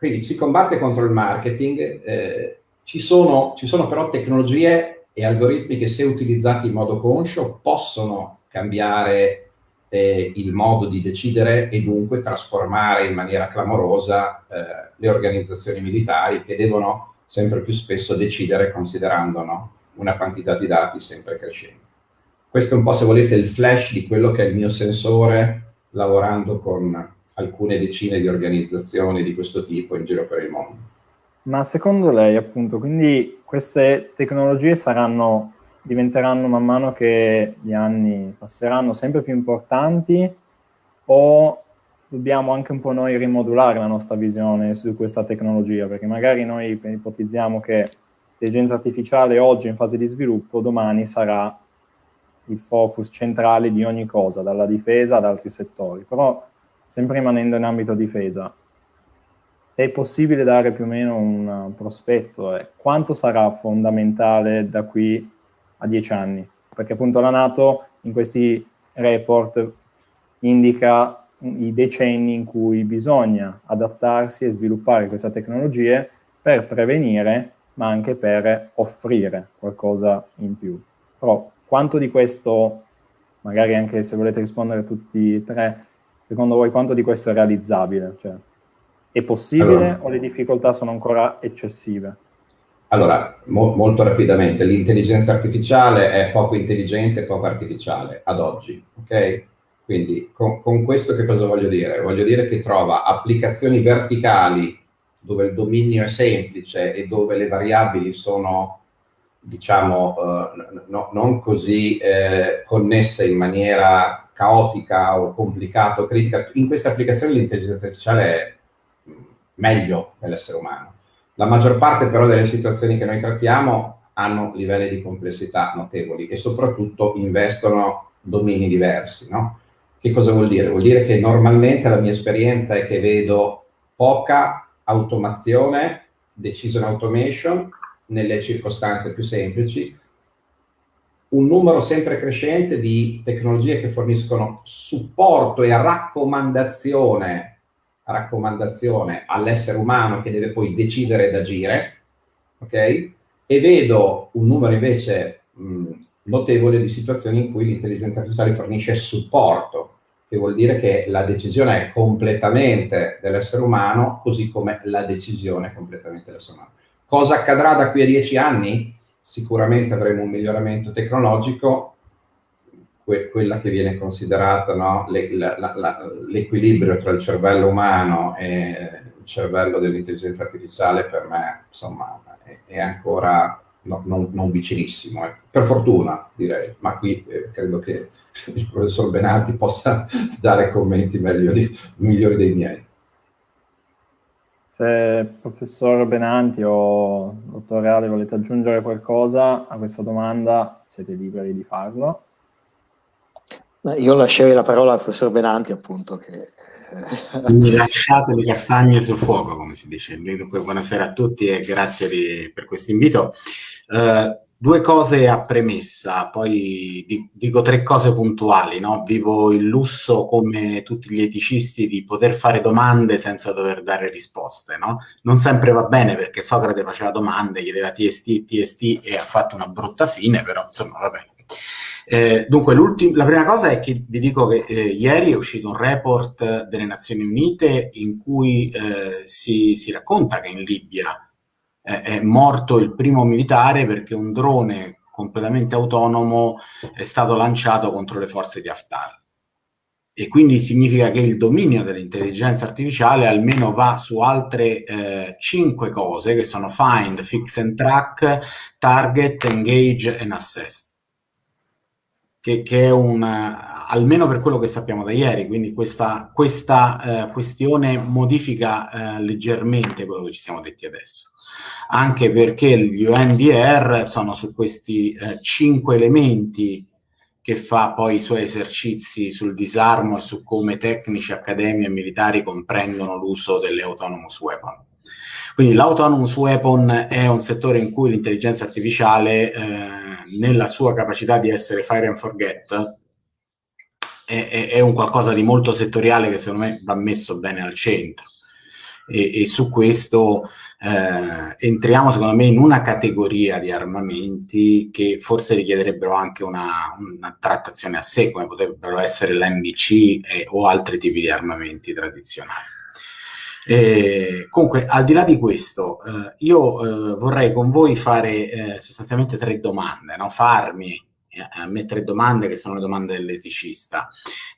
quindi si combatte contro il marketing, eh, ci, sono, ci sono però tecnologie e algoritmi che se utilizzati in modo conscio possono cambiare eh, il modo di decidere e dunque trasformare in maniera clamorosa eh, le organizzazioni militari che devono sempre più spesso decidere considerando no, una quantità di dati sempre crescente. Questo è un po', se volete, il flash di quello che è il mio sensore lavorando con alcune decine di organizzazioni di questo tipo in giro per il mondo. Ma secondo lei, appunto, quindi queste tecnologie saranno, diventeranno man mano che gli anni passeranno sempre più importanti o dobbiamo anche un po' noi rimodulare la nostra visione su questa tecnologia? Perché magari noi ipotizziamo che l'intelligenza artificiale oggi in fase di sviluppo, domani sarà il focus centrale di ogni cosa, dalla difesa ad altri settori. Però, sempre rimanendo in ambito difesa, se è possibile dare più o meno un prospetto, eh, quanto sarà fondamentale da qui a dieci anni? Perché appunto la Nato in questi report indica i decenni in cui bisogna adattarsi e sviluppare queste tecnologie per prevenire, ma anche per offrire qualcosa in più. Però quanto di questo, magari anche se volete rispondere tutti e tre, secondo voi quanto di questo è realizzabile? Cioè, è possibile allora, o le difficoltà sono ancora eccessive? allora, mo molto rapidamente, l'intelligenza artificiale è poco intelligente e poco artificiale ad oggi, ok? Quindi con, con, questo che cosa voglio dire? Voglio dire che trova applicazioni verticali dove il dominio è semplice e dove le variabili sono, diciamo, eh, no, non così eh, connesse in maniera caotica o complicata o critica. In queste applicazioni l'intelligenza artificiale è meglio dell'essere umano. La maggior parte però delle situazioni che noi trattiamo hanno livelli di complessità notevoli e soprattutto investono domini diversi, no? Che cosa vuol dire? Vuol dire che normalmente la mia esperienza è che vedo poca automazione, decision automation, nelle circostanze più semplici, un numero sempre crescente di tecnologie che forniscono supporto e raccomandazione, raccomandazione all'essere umano che deve poi decidere ed agire, ok? E vedo un numero invece mh, notevole di situazioni in cui l'intelligenza artificiale fornisce supporto, che vuol dire che la decisione è completamente dell'essere umano, così come la decisione è completamente dell'essere umano. Cosa accadrà da qui a dieci anni? Sicuramente avremo un miglioramento tecnologico, que quella che viene considerata no, l'equilibrio tra il cervello umano e il cervello dell'intelligenza artificiale per me insomma, è, è ancora no, non, non, vicinissimo, eh. per fortuna direi, ma qui eh, credo che il professor Benanti possa dare commenti di, migliori dei miei. Se professor Benanti o dottor Reale volete aggiungere qualcosa a questa domanda, siete liberi di farlo. Io lascerei la parola al professor Benanti, appunto, che... Quindi lasciate le castagne sul fuoco, come si dice. Dunque, buonasera a tutti e grazie di, per questo invito. Uh, Due cose a premessa, poi dico tre cose puntuali. No? Vivo il lusso, come tutti gli eticisti, di poter fare domande senza dover dare risposte. No? Non sempre va bene perché Socrate faceva domande, chiedeva TST, TST e ha fatto una brutta fine, però insomma va bene. Eh, dunque, la prima cosa è che vi dico che eh, ieri è uscito un report delle Nazioni Unite in cui eh, si, si racconta che in Libia è morto il primo militare perché un drone completamente autonomo è stato lanciato contro le forze di Haftar. E quindi significa che il dominio dell'intelligenza artificiale almeno va su altre eh, cinque cose che sono find, fix and track, target, engage and assess. Che, che è un, almeno per quello che sappiamo da ieri, quindi questa, questa eh, questione modifica eh, leggermente quello che ci siamo detti adesso anche perché gli UNDR sono su questi eh, cinque elementi che fa poi i suoi esercizi sul disarmo e su come tecnici, accademie e militari comprendono l'uso delle autonomous weapon. Quindi l'autonomous weapon è un settore in cui l'intelligenza artificiale, eh, nella sua capacità di essere fire and forget, è, è, è, un qualcosa di molto settoriale che secondo me va messo bene al centro. E, e su questo eh, entriamo secondo me in una categoria di armamenti che forse richiederebbero anche una, una trattazione a sé, come potrebbero essere l'MBC o altri tipi di armamenti tradizionali. Eh, comunque, al di là di questo, eh, io eh, vorrei con voi fare eh, sostanzialmente tre domande, no? farmi a me tre domande che sono le domande dell'eticista,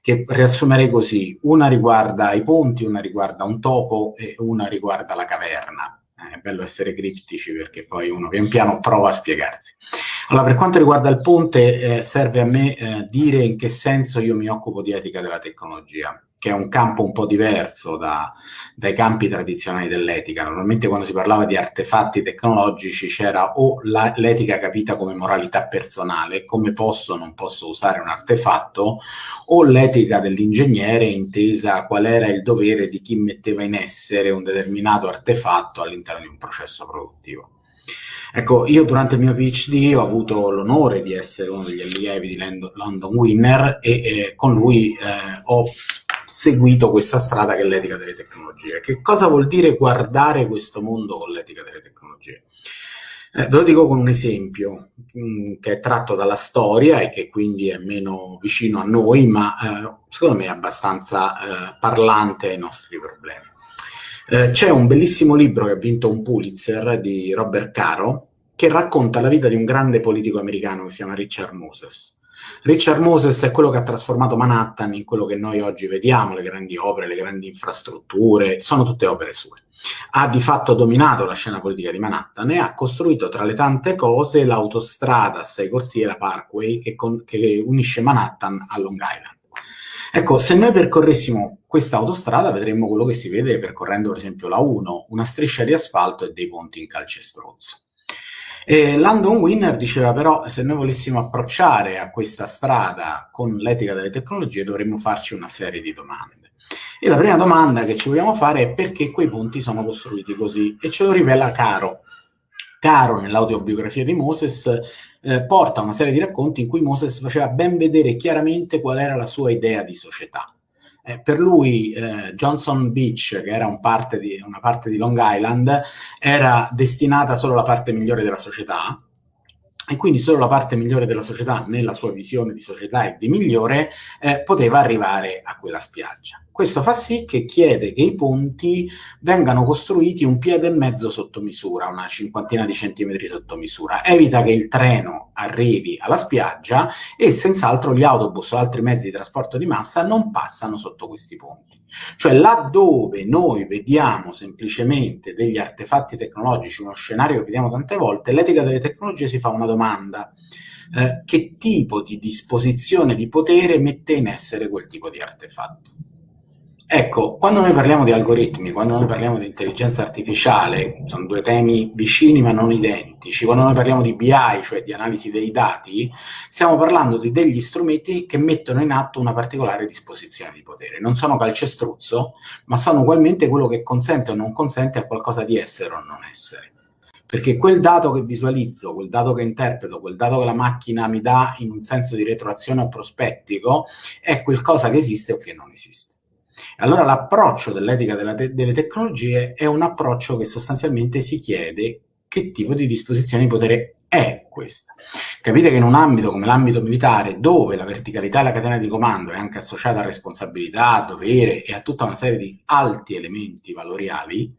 che riassumerei così. Una riguarda i ponti, una riguarda un topo e una riguarda la caverna. Eh, è bello essere criptici perché poi uno pian piano prova a spiegarsi. Allora, per quanto riguarda il ponte, eh, serve a me eh, dire in che senso io mi occupo di etica della tecnologia che è un campo un po' diverso da, dai campi tradizionali dell'etica. Normalmente quando si parlava di artefatti tecnologici c'era o la, l'etica capita come moralità personale, come posso o non posso usare un artefatto, o l'etica dell'ingegnere intesa qual era il dovere di chi metteva in essere un determinato artefatto all'interno di un processo produttivo. Ecco, io durante il mio PhD ho avuto l'onore di essere uno degli allievi di London Winner e eh, con lui eh, ho seguito questa strada che è l'etica delle tecnologie. Che cosa vuol dire guardare questo mondo con l'etica delle tecnologie? Eh, ve lo dico con un esempio mh, mm, che è tratto dalla storia e che quindi è meno vicino a noi, ma eh, secondo me è abbastanza eh, parlante ai nostri problemi. Eh, c'è un bellissimo libro che ha vinto un Pulitzer di Robert Caro che racconta la vita di un grande politico americano che si chiama Richard Moses. Richard Moses è quello che ha trasformato Manhattan in quello che noi oggi vediamo, le grandi opere, le grandi infrastrutture, sono tutte opere sue. Ha di fatto dominato la scena politica di Manhattan e ha costruito tra le tante cose l'autostrada a sei corsie, la Parkway, che, con, che unisce Manhattan a Long Island. Ecco, se noi percorressimo questa autostrada vedremmo quello che si vede percorrendo per esempio la 1, una striscia di asfalto e dei ponti in calcestruzzo. E Landon Winner diceva però se noi volessimo approcciare a questa strada con l'etica delle tecnologie dovremmo farci una serie di domande. E la prima domanda che ci vogliamo fare è perché quei ponti sono costruiti così e ce lo rivela Caro. Caro nell'autobiografia di Moses eh, porta una serie di racconti in cui Moses faceva ben vedere chiaramente qual era la sua idea di società eh, per lui eh, Johnson Beach, che era un parte di, una parte di Long Island, era destinata solo alla parte migliore della società, e quindi solo la parte migliore della società, nella sua visione di società e di migliore, eh, poteva arrivare a quella spiaggia. Questo fa sì che chiede che i ponti vengano costruiti un piede e mezzo sotto misura, una cinquantina di centimetri sotto misura. Evita che il treno arrivi alla spiaggia e senz'altro gli autobus o altri mezzi di trasporto di massa non passano sotto questi ponti. Cioè laddove noi vediamo semplicemente degli artefatti tecnologici, uno scenario che vediamo tante volte, l'etica delle tecnologie si fa una domanda. Eh, che tipo di disposizione di potere mette in essere quel tipo di artefatto? Ecco, quando noi parliamo di algoritmi, quando noi parliamo di intelligenza artificiale, sono due temi vicini ma non identici, quando noi parliamo di BI, cioè di analisi dei dati, stiamo parlando di degli strumenti che mettono in atto una particolare disposizione di potere. Non sono calcestruzzo, ma sono ugualmente quello che consente o non consente a qualcosa di essere o non essere. Perché quel dato che visualizzo, quel dato che interpreto, quel dato che la macchina mi dà in un senso di retroazione o prospettico, è qualcosa che esiste o che non esiste. Allora l'approccio dell'etica te delle tecnologie è un approccio che sostanzialmente si chiede che tipo di disposizione di potere è questa. Capite che in un ambito come l'ambito militare, dove la verticalità e la catena di comando è anche associata a responsabilità, a dovere e a tutta una serie di alti elementi valoriali,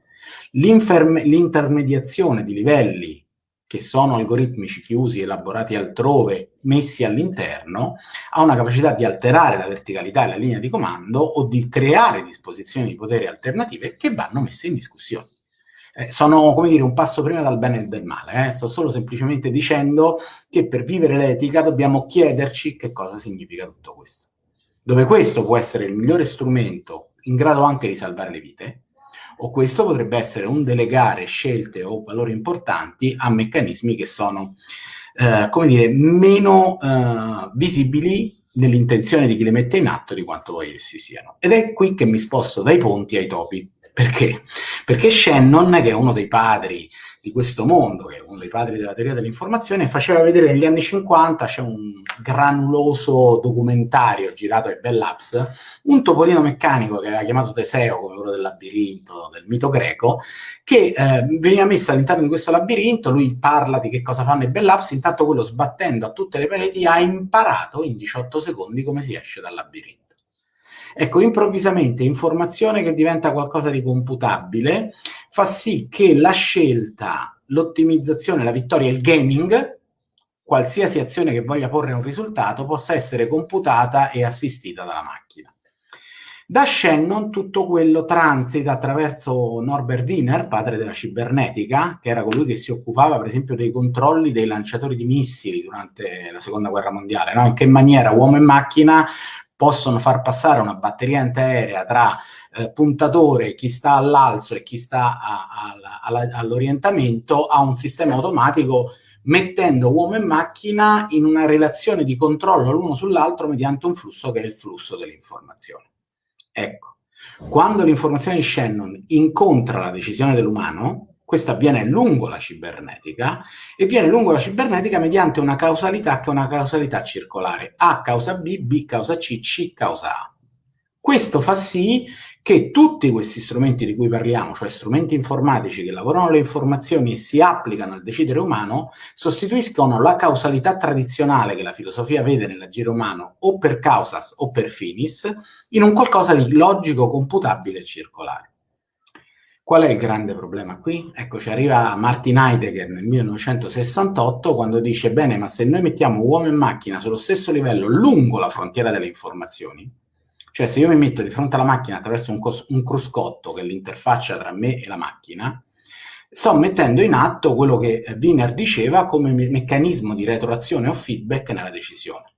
l'intermediazione di livelli che sono algoritmici chiusi, elaborati altrove, messi all'interno, ha una capacità di alterare la verticalità e la linea di comando o di creare disposizioni di potere alternative che vanno messe in discussione. Eh, sono, come dire, un passo prima dal bene e del male. Eh? Sto solo semplicemente dicendo che per vivere l'etica dobbiamo chiederci che cosa significa tutto questo. Dove questo può essere il migliore strumento in grado anche di salvare le vite, o questo potrebbe essere un delegare scelte o valori importanti a meccanismi che sono, eh, come dire, meno eh, visibili nell'intenzione di chi le mette in atto di quanto poi essi siano. Ed è qui che mi sposto dai ponti ai topi. Perché? Perché Shannon, che è uno dei padri di questo mondo, che è uno dei padri della teoria dell'informazione, faceva vedere negli anni 50, c'è un granuloso documentario girato ai Bell Labs, un topolino meccanico che aveva chiamato Teseo, come quello del labirinto, del mito greco, che eh, veniva messo all'interno di questo labirinto, lui parla di che cosa fanno i Bell Labs, intanto quello sbattendo a tutte le pareti ha imparato in 18 secondi come si esce dal labirinto. Ecco, improvvisamente informazione che diventa qualcosa di computabile fa sì che la scelta, l'ottimizzazione, la vittoria, il gaming, qualsiasi azione che voglia porre un risultato, possa essere computata e assistita dalla macchina. Da Shannon tutto quello transita attraverso Norbert Wiener, padre della cibernetica, che era colui che si occupava per esempio dei controlli dei lanciatori di missili durante la seconda guerra mondiale, no? in che maniera uomo e macchina possono far passare una batteria antiaerea tra eh, puntatore, chi sta all'alzo e chi sta all'orientamento a un sistema automatico mettendo uomo e macchina in una relazione di controllo l'uno sull'altro mediante un flusso che è il flusso dell'informazione. Ecco, quando l'informazione di Shannon incontra la decisione dell'umano, questo avviene lungo la cibernetica e viene lungo la cibernetica mediante una causalità che è una causalità circolare. A causa B, B causa C, C causa A. Questo fa sì che tutti questi strumenti di cui parliamo, cioè strumenti informatici che lavorano le informazioni e si applicano al decidere umano, sostituiscono la causalità tradizionale che la filosofia vede nell'agire umano o per causas o per finis in un qualcosa di logico, computabile e circolare. Qual è il grande problema qui? Ecco, ci arriva Martin Heidegger nel 1968 quando dice, bene, ma se noi mettiamo uomo e macchina sullo stesso livello lungo la frontiera delle informazioni, cioè se io mi metto di fronte alla macchina attraverso un, un cruscotto che è l'interfaccia tra me e la macchina, sto mettendo in atto quello che Wiener diceva come me meccanismo di retroazione o feedback nella decisione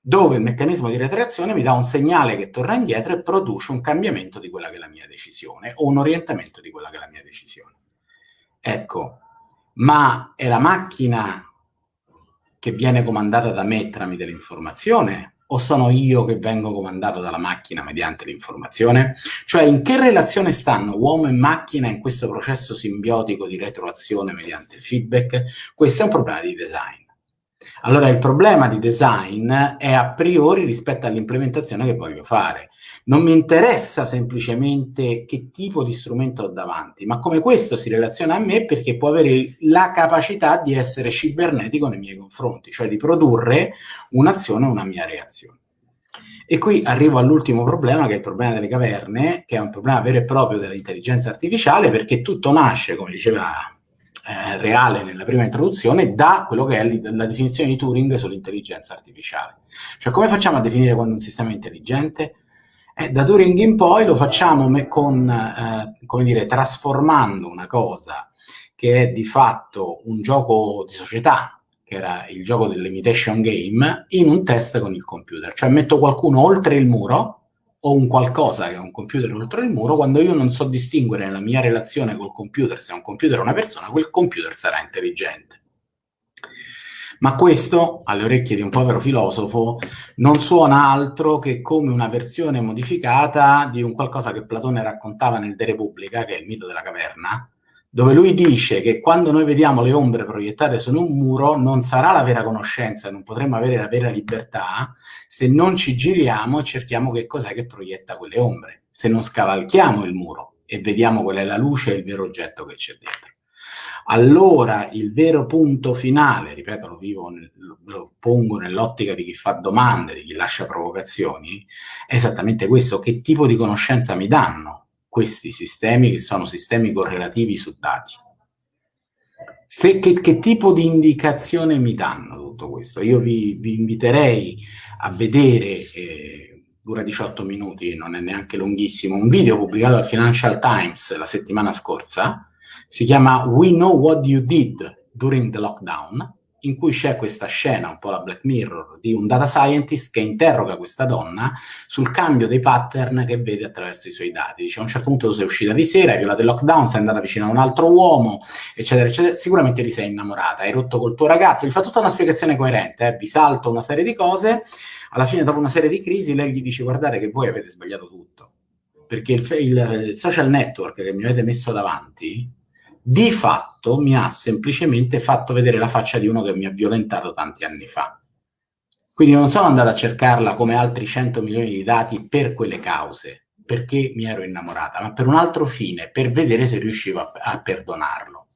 dove il meccanismo di retroazione mi dà un segnale che torna indietro e produce un cambiamento di quella che è la mia decisione o un orientamento di quella che è la mia decisione. Ecco, ma è la macchina che viene comandata da me tramite l'informazione o sono io che vengo comandato dalla macchina mediante l'informazione? Cioè in che relazione stanno uomo e macchina in questo processo simbiotico di retroazione mediante il feedback? Questo è un problema di design. Allora il problema di design è a priori rispetto all'implementazione che voglio fare. Non mi interessa semplicemente che tipo di strumento ho davanti, ma come questo si relaziona a me perché può avere la capacità di essere cibernetico nei miei confronti, cioè di produrre un'azione o una mia reazione. E qui arrivo all'ultimo problema, che è il problema delle caverne, che è un problema vero e proprio dell'intelligenza artificiale, perché tutto nasce, come diceva eh, reale nella prima introduzione da quello che è la definizione di Turing sull'intelligenza artificiale. Cioè come facciamo a definire quando un sistema è intelligente? Eh, da Turing in poi lo facciamo con, eh, come dire, trasformando una cosa che è di fatto un gioco di società, che era il gioco dell'imitation game, in un test con il computer. Cioè metto qualcuno oltre il muro ho un qualcosa che è un computer oltre il muro, quando io non so distinguere nella mia relazione col computer se è un computer o una persona, quel computer sarà intelligente. Ma questo, alle orecchie di un povero filosofo, non suona altro che come una versione modificata di un qualcosa che Platone raccontava nel De Repubblica, che è il mito della caverna, dove lui dice che quando noi vediamo le ombre proiettate su un muro non sarà la vera conoscenza, non potremo avere la vera libertà. Se non ci giriamo e cerchiamo che cos'è che proietta quelle ombre, se non scavalchiamo il muro e vediamo qual è la luce e il vero oggetto che c'è dentro. Allora il vero punto finale, ripeto, lo, vivo lo pongo nell'ottica di chi fa domande, di chi lascia provocazioni, è esattamente questo, che tipo di conoscenza mi danno questi sistemi che sono sistemi correlativi su dati. Se, che, che, tipo di indicazione mi danno tutto questo? Io vi, vi inviterei a vedere, eh, dura 18 minuti, non è neanche lunghissimo, un video pubblicato al Financial Times la settimana scorsa, si chiama We Know What You Did During the Lockdown, in cui c'è questa scena, un po' la Black Mirror, di un data scientist che interroga questa donna sul cambio dei pattern che vede attraverso i suoi dati. Dice a un certo punto tu sei uscita di sera, hai violato il lockdown, sei andata vicino a un altro uomo, eccetera, eccetera. Sicuramente ti sei innamorata, hai rotto col tuo ragazzo, gli fa tutta una spiegazione coerente, eh? vi salto una serie di cose, alla fine dopo una serie di crisi lei gli dice guardate che voi avete sbagliato tutto, perché il, il, il social network che mi avete messo davanti di fatto mi ha semplicemente fatto vedere la faccia di uno che mi ha violentato tanti anni fa. Quindi non sono andato a cercarla come altri 100 milioni di dati per quelle cause, perché mi ero innamorata, ma per un altro fine, per vedere se riuscivo a, a perdonarlo.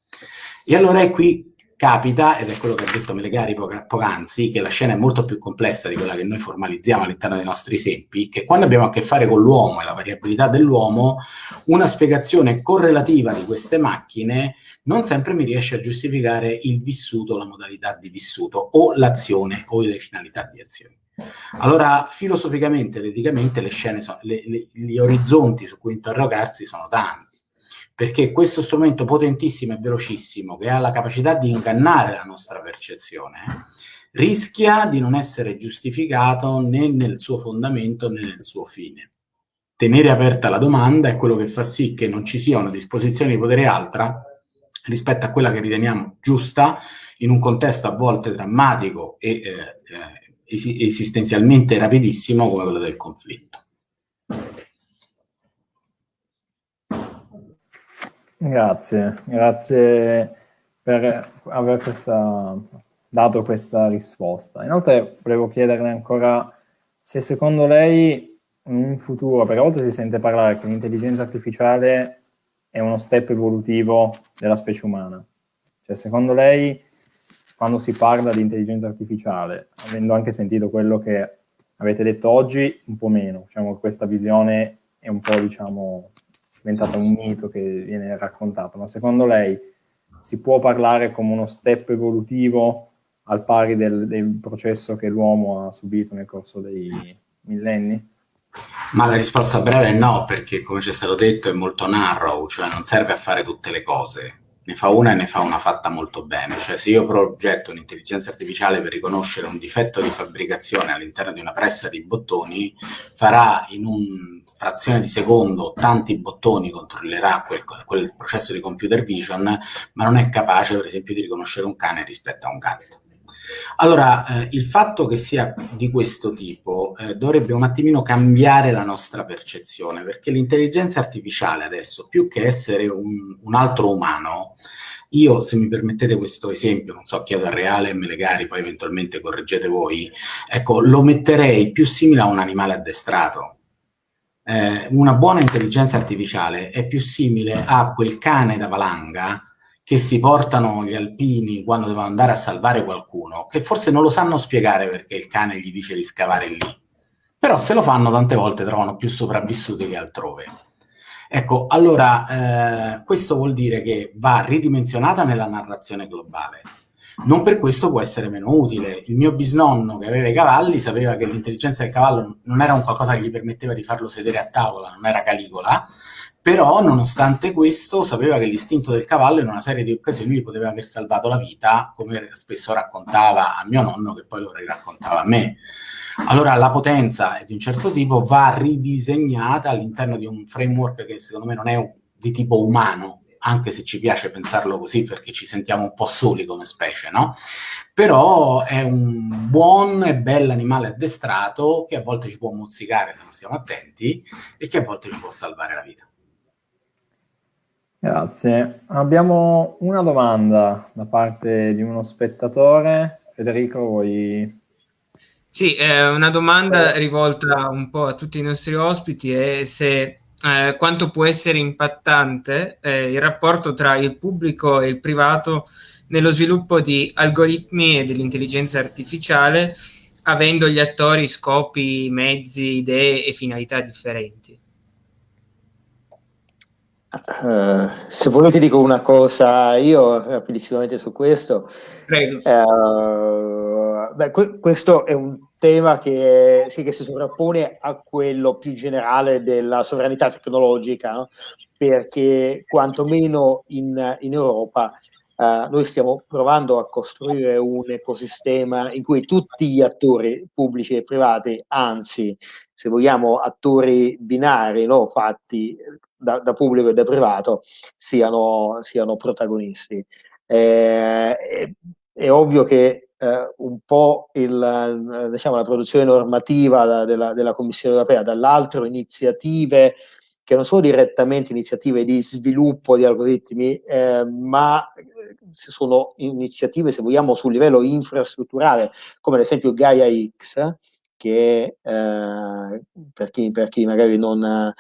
E allora è qui capita, ed è quello che ha detto Melegari poc'anzi, che la scena è molto più complessa di quella che noi formalizziamo all'interno dei nostri esempi, che quando abbiamo a che fare con l'uomo e la variabilità dell'uomo, una spiegazione correlativa di queste macchine non sempre mi riesce a giustificare il vissuto, la modalità di vissuto, o l'azione o le finalità di azione. Allora, filosoficamente ed eticamente, le scene sono, le, le, gli orizzonti su cui interrogarsi sono tanti perché questo strumento potentissimo e velocissimo che ha la capacità di ingannare la nostra percezione rischia di non essere giustificato né nel suo fondamento né nel suo fine. Tenere aperta la domanda è quello che fa sì che non ci sia una disposizione di potere altra rispetto a quella che riteniamo giusta in un contesto a volte drammatico e eh, eh, esistenzialmente rapidissimo come quello del conflitto. Grazie, grazie per aver questa, dato questa risposta. Inoltre volevo chiederle ancora se secondo lei in futuro, perché a volte si sente parlare che l'intelligenza artificiale è uno step evolutivo della specie umana. Cioè, secondo lei, quando si parla di intelligenza artificiale, avendo anche sentito quello che avete detto oggi, un po' meno, diciamo, questa visione è un po', diciamo, diventata un mito che viene raccontato, ma secondo lei si può parlare come uno step evolutivo al pari del, del processo che l'uomo ha subito nel corso dei millenni? Ma la risposta breve è no, perché come ci è stato detto è molto narrow, cioè non serve a fare tutte le cose ne fa una e ne fa una fatta molto bene. Cioè se io progetto un'intelligenza artificiale per riconoscere un difetto di fabbricazione all'interno di una pressa di bottoni, farà in un frazione di secondo tanti bottoni, controllerà quel, quel processo di computer vision, ma non è capace per esempio di riconoscere un cane rispetto a un gatto. Allora, eh, il fatto che sia di questo tipo eh, dovrebbe un attimino cambiare la nostra percezione, perché l'intelligenza artificiale adesso, più che essere un, un, altro umano, io, se mi permettete questo esempio, non so, chiedo a Reale e Melegari, poi eventualmente correggete voi, ecco, lo metterei più simile a un animale addestrato. Eh, una buona intelligenza artificiale è più simile a quel cane da valanga che si portano gli alpini quando devono andare a salvare qualcuno, che forse non lo sanno spiegare perché il cane gli dice di scavare lì, però se lo fanno tante volte trovano più sopravvissuti che altrove. Ecco, allora eh, questo vuol dire che va ridimensionata nella narrazione globale. Non per questo può essere meno utile. Il mio bisnonno che aveva i cavalli sapeva che l'intelligenza del cavallo non era un qualcosa che gli permetteva di farlo sedere a tavola, non era Caligola, però nonostante questo sapeva che l'istinto del cavallo in una serie di occasioni gli poteva aver salvato la vita, come spesso raccontava a mio nonno, che poi lo riraccontava a me. Allora la potenza di un certo tipo va ridisegnata all'interno di un framework che secondo me non è di tipo umano, anche se ci piace pensarlo così perché ci sentiamo un po' soli come specie, no? Però è un buon e bel animale addestrato che a volte ci può mozzicare se non stiamo attenti e che a volte ci può salvare la vita. Grazie. Abbiamo una domanda da parte di uno spettatore. Federico, vuoi... Sì, eh, una domanda rivolta un po' a tutti i nostri ospiti è se eh, quanto può essere impattante eh, il rapporto tra il pubblico e il privato nello sviluppo di algoritmi e dell'intelligenza artificiale, avendo gli attori scopi, mezzi, idee e finalità differenti. Uh, se volete dico una cosa io rapidissimamente su questo. Prego. Uh, beh, que- questo è un tema che, sì, che, si sovrappone a quello più generale della sovranità tecnologica, no? perché quantomeno in, in Europa uh, noi stiamo provando a costruire un ecosistema in cui tutti gli attori pubblici e privati, anzi, se vogliamo, attori binari, no? fatti da, da, pubblico e da privato siano, siano protagonisti. Eh, è, ovvio che eh, un po' il, diciamo, la produzione normativa da, della, della, Commissione europea, dall'altro iniziative che non sono direttamente iniziative di sviluppo di algoritmi, eh, ma sono iniziative, se vogliamo, sul livello infrastrutturale, come ad esempio Gaia X, che eh, per, chi, per chi magari non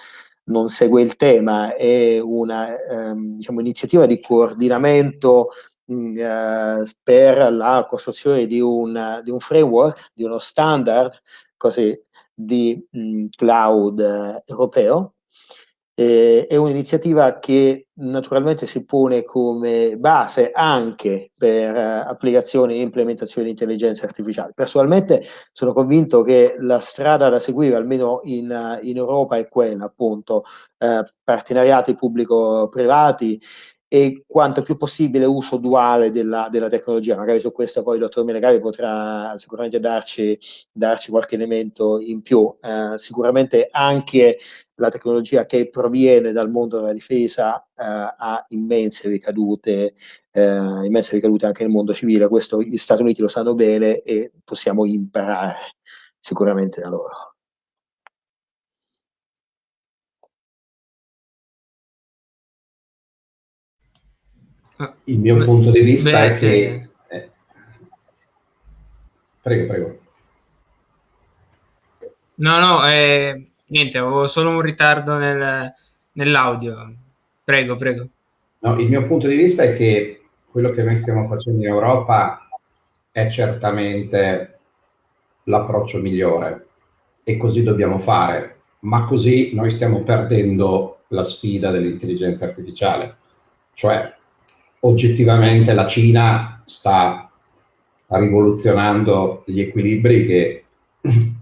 non segue il tema, è una ehm, diciamo, iniziativa di coordinamento mh, eh, per la costruzione di un, di un, framework, di uno standard così, di mh, mm, cloud eh, europeo eh, è un'iniziativa che naturalmente si pone come base anche per uh, applicazioni e implementazioni di intelligenza artificiale. Personalmente sono convinto che la strada da seguire, almeno in, in Europa, è quella, appunto, uh, partenariati pubblico-privati e quanto più possibile uso duale della, della, tecnologia. Magari su questo poi il dottor Melegari potrà sicuramente darci, darci qualche elemento in più. Eh, sicuramente anche la tecnologia che proviene dal mondo della difesa eh, ha immense ricadute, eh, immense ricadute anche nel mondo civile. Questo gli Stati Uniti lo sanno bene e possiamo imparare sicuramente da loro. Il mio Beh, punto di vista beh, è che... Eh. Prego, prego. No, no, eh, niente, avevo solo un ritardo nel, nell'audio. Prego, prego. No, il mio punto di vista è che quello che noi stiamo facendo in Europa è certamente l'approccio migliore e così dobbiamo fare, ma così noi stiamo perdendo la sfida dell'intelligenza artificiale. Cioè, oggettivamente la Cina sta rivoluzionando gli equilibri che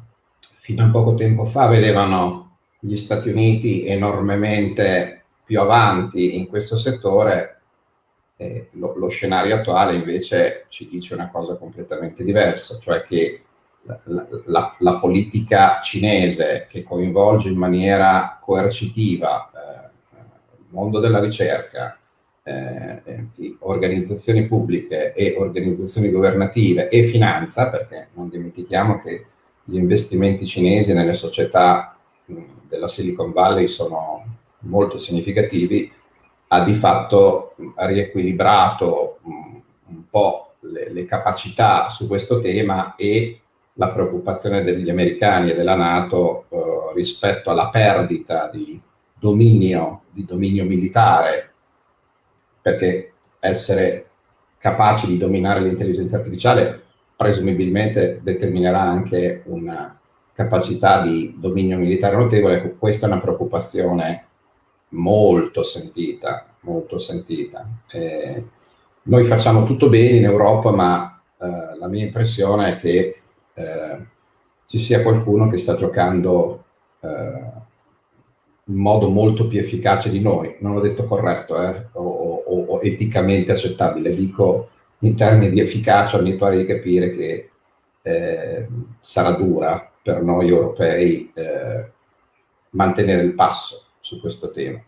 fino a poco tempo fa vedevano gli Stati Uniti enormemente più avanti in questo settore, eh, lo, lo, scenario attuale invece ci dice una cosa completamente diversa, cioè che la, la, la politica cinese che coinvolge in maniera coercitiva eh, il mondo della ricerca, eh, organizzazioni pubbliche e organizzazioni governative e finanza, perché non dimentichiamo che gli investimenti cinesi nelle società della Silicon Valley sono molto significativi, ha di fatto riequilibrato un po' le, le, capacità su questo tema e la preoccupazione degli americani e della Nato eh, rispetto alla perdita di dominio, di dominio militare perché essere capaci di dominare l'intelligenza artificiale presumibilmente determinerà anche una capacità di dominio militare notevole, questa è una preoccupazione molto sentita, molto sentita. Eh, noi facciamo tutto bene in Europa, ma eh, la mia impressione è che eh, ci sia qualcuno che sta giocando eh, in modo molto più efficace di noi. Non l'ho detto corretto eh, o, o, o, eticamente accettabile, dico in termini di efficacia mi pare di capire che eh, sarà dura per noi europei eh, mantenere il passo su questo tema.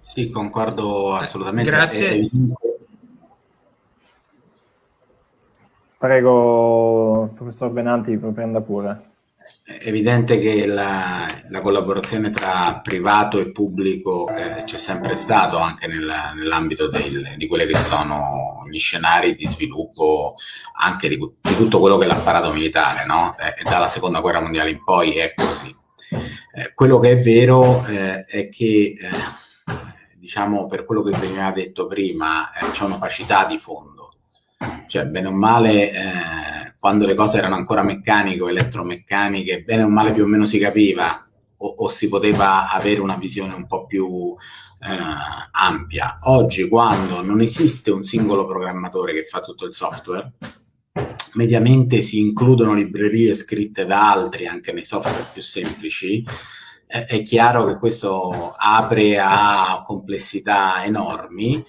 Sì, concordo assolutamente. Grazie. Prego, professor Benanti, prenda pure. È evidente che la, la, collaborazione tra privato e pubblico eh, c'è sempre stato anche nel, nell'ambito di quelli che sono gli scenari di sviluppo anche di, di tutto quello che è l'apparato militare, no? eh, dalla seconda guerra mondiale in poi è così. Eh, quello che è vero eh, è che, eh, diciamo, per quello che veniva detto prima, eh, c'è un'opacità di fondo cioè, bene o male, eh, quando le cose erano ancora meccaniche o elettromeccaniche, bene o male più o meno si capiva o, o si poteva avere una visione un po' più eh, ampia. Oggi, quando non esiste un singolo programmatore che fa tutto il software, mediamente si includono librerie scritte da altri anche nei software più semplici, è chiaro che questo apre a complessità enormi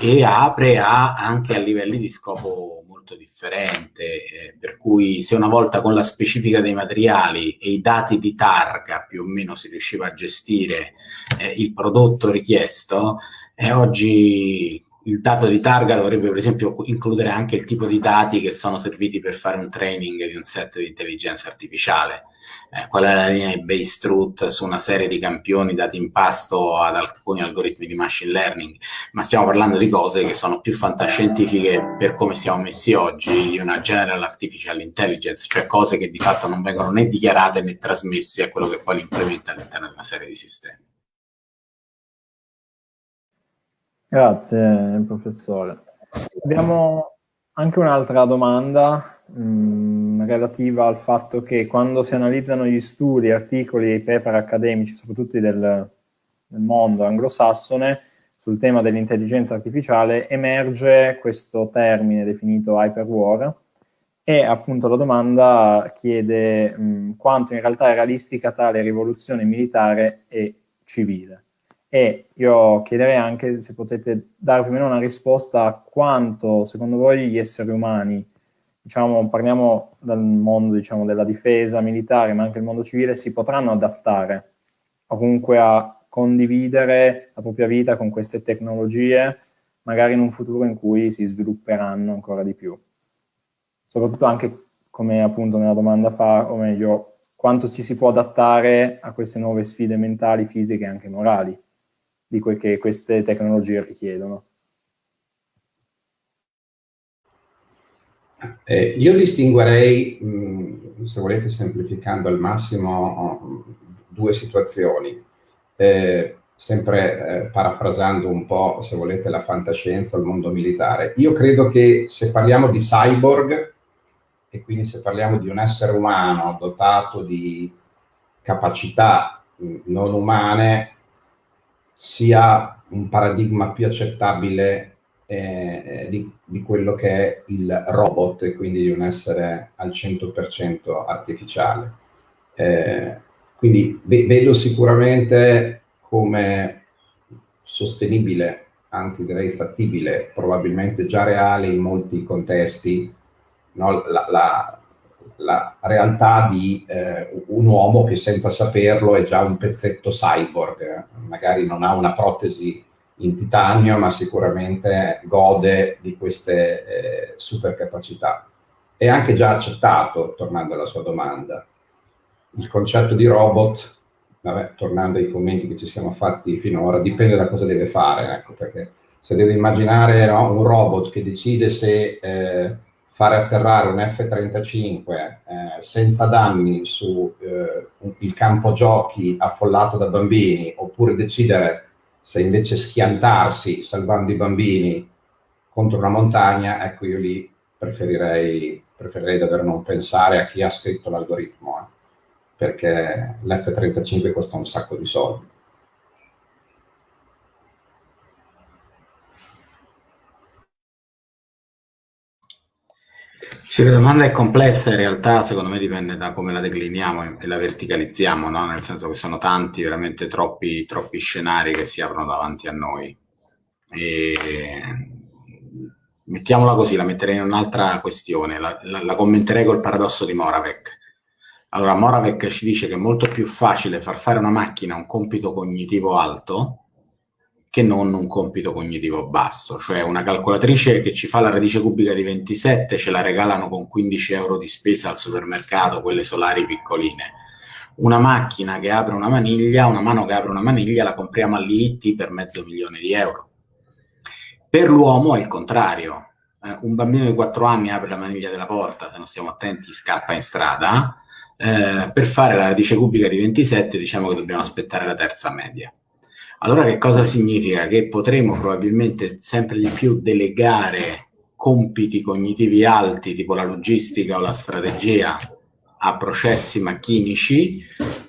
e apre a, anche a livelli di scopo molto differente, eh, per cui se una volta con la specifica dei materiali e i dati di targa più o meno si riusciva a gestire eh, il prodotto richiesto, eh, oggi il dato di targa dovrebbe per esempio includere anche il tipo di dati che sono serviti per fare un training di un set di intelligenza artificiale eh, qual è la linea di base truth su una serie di campioni dati in pasto ad alcuni algoritmi di machine learning, ma stiamo parlando di cose che sono più fantascientifiche per come siamo messi oggi, di una general artificial intelligence, cioè cose che di fatto non vengono né dichiarate né trasmesse a quello che poi li implementa all'interno di una serie di sistemi. Grazie professore. Abbiamo anche un'altra domanda mh, mm, relativa al fatto che quando si analizzano gli studi, articoli e paper accademici, soprattutto del, del mondo anglosassone, sul tema dell'intelligenza artificiale, emerge questo termine definito hyperwar e appunto la domanda chiede mh, quanto in realtà è realistica tale rivoluzione militare e civile. E io chiederei anche se potete dare più meno una risposta a quanto secondo voi gli esseri umani diciamo, parliamo dal mondo diciamo, della difesa militare, ma anche il mondo civile, si potranno adattare o comunque a condividere la propria vita con queste tecnologie, magari in un futuro in cui si svilupperanno ancora di più. Soprattutto anche, come appunto nella domanda fa, o meglio, quanto ci si può adattare a queste nuove sfide mentali, fisiche e anche morali di quel che queste tecnologie richiedono. Eh, io distinguerei, mh, se volete semplificando al massimo, due situazioni. Eh, sempre eh, parafrasando un po', se volete, la fantascienza, il mondo militare. Io credo che se parliamo di cyborg, e quindi se parliamo di un essere umano dotato di capacità non umane, sia un paradigma più accettabile eh, di, di, quello che è il robot e quindi di un essere al 100% artificiale. Eh, quindi ve- vedo sicuramente come sostenibile, anzi direi fattibile, probabilmente già reale in molti contesti, no? la, la, la, realtà di eh, un uomo che senza saperlo è già un pezzetto cyborg, magari non ha una protesi in titanio, ma sicuramente gode di queste eh, super capacità. È anche già accettato, tornando alla sua domanda, il concetto di robot, vabbè, tornando ai commenti che ci siamo fatti finora, dipende da cosa deve fare, ecco, perché se deve immaginare no, un robot che decide se eh, fare atterrare un F-35 eh, senza danni sul eh, campo giochi affollato da bambini, oppure decidere se invece schiantarsi salvando i bambini contro una montagna, ecco io lì preferirei, preferirei davvero non pensare a chi ha scritto l'algoritmo. Eh perché l'F-35 costa un sacco di soldi. Sì, la domanda è complessa, in realtà secondo me dipende da come la decliniamo e la verticalizziamo, no? nel senso che sono tanti, veramente troppi, troppi scenari che si aprono davanti a noi. E... Mettiamola così, la metterei in un'altra questione, la, la, la commenterei col paradosso di Moravec allora, Moravec ci dice che è molto più facile far fare una macchina un compito cognitivo alto che non un compito cognitivo basso, cioè una calcolatrice che ci fa la radice cubica di 27 ce la regalano con 15 euro di spesa al supermercato, quelle solari piccoline. Una macchina che apre una maniglia, una mano che apre una maniglia, la compriamo all'IT per mezzo milione di euro. Per l'uomo è il contrario. Eh, un bambino di 4 anni apre la maniglia della porta, se non stiamo attenti scappa in strada, eh, per fare la radice cubica di 27 diciamo che dobbiamo aspettare la terza media. Allora che cosa significa? Che potremo probabilmente sempre di più delegare compiti cognitivi alti tipo la logistica o la strategia a processi macchinici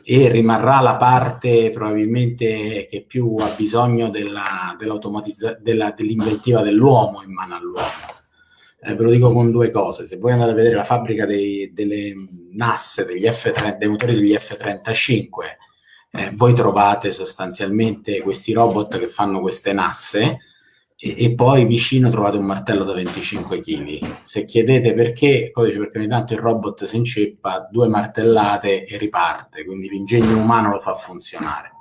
e rimarrà la parte probabilmente che più ha bisogno della, della, dell'inventiva dell'uomo in mano all'uomo eh, ve lo dico con due cose. Se voi andate a vedere la fabbrica dei, delle NAS, degli F30, dei motori degli F-35, eh, voi trovate sostanzialmente questi robot che fanno queste nasse e, e, poi vicino trovate un martello da 25 kg. Se chiedete perché, dice perché ogni tanto il robot si inceppa, due martellate e riparte, quindi l'ingegno umano lo fa funzionare.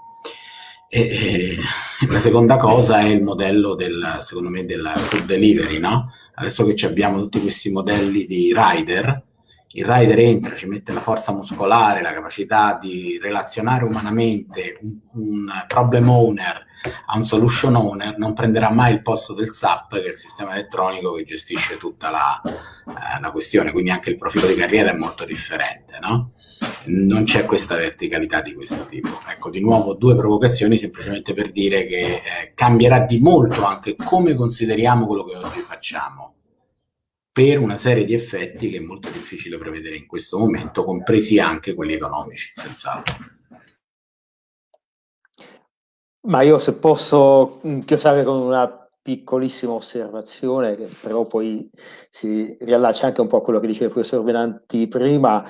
E, e, la seconda cosa è il modello del, secondo me, del food delivery, no? adesso che abbiamo tutti questi modelli di rider, il rider entra, ci mette la forza muscolare, la capacità di relazionare umanamente un, un problem owner a un solution owner, non prenderà mai il posto del SAP, che è il sistema elettronico che gestisce tutta la, eh, la questione, quindi anche il profilo di carriera è molto differente, no? Non c'è questa verticalità di questo tipo. Ecco, di nuovo due provocazioni semplicemente per dire che eh, cambierà di molto anche come consideriamo quello che oggi facciamo per una serie di effetti che è molto difficile prevedere in questo momento, compresi anche quelli economici, senz'altro. Ma io se posso chiosare con una piccolissima osservazione, che però poi si riallaccia anche un po' a quello che diceva il professor Venanti prima,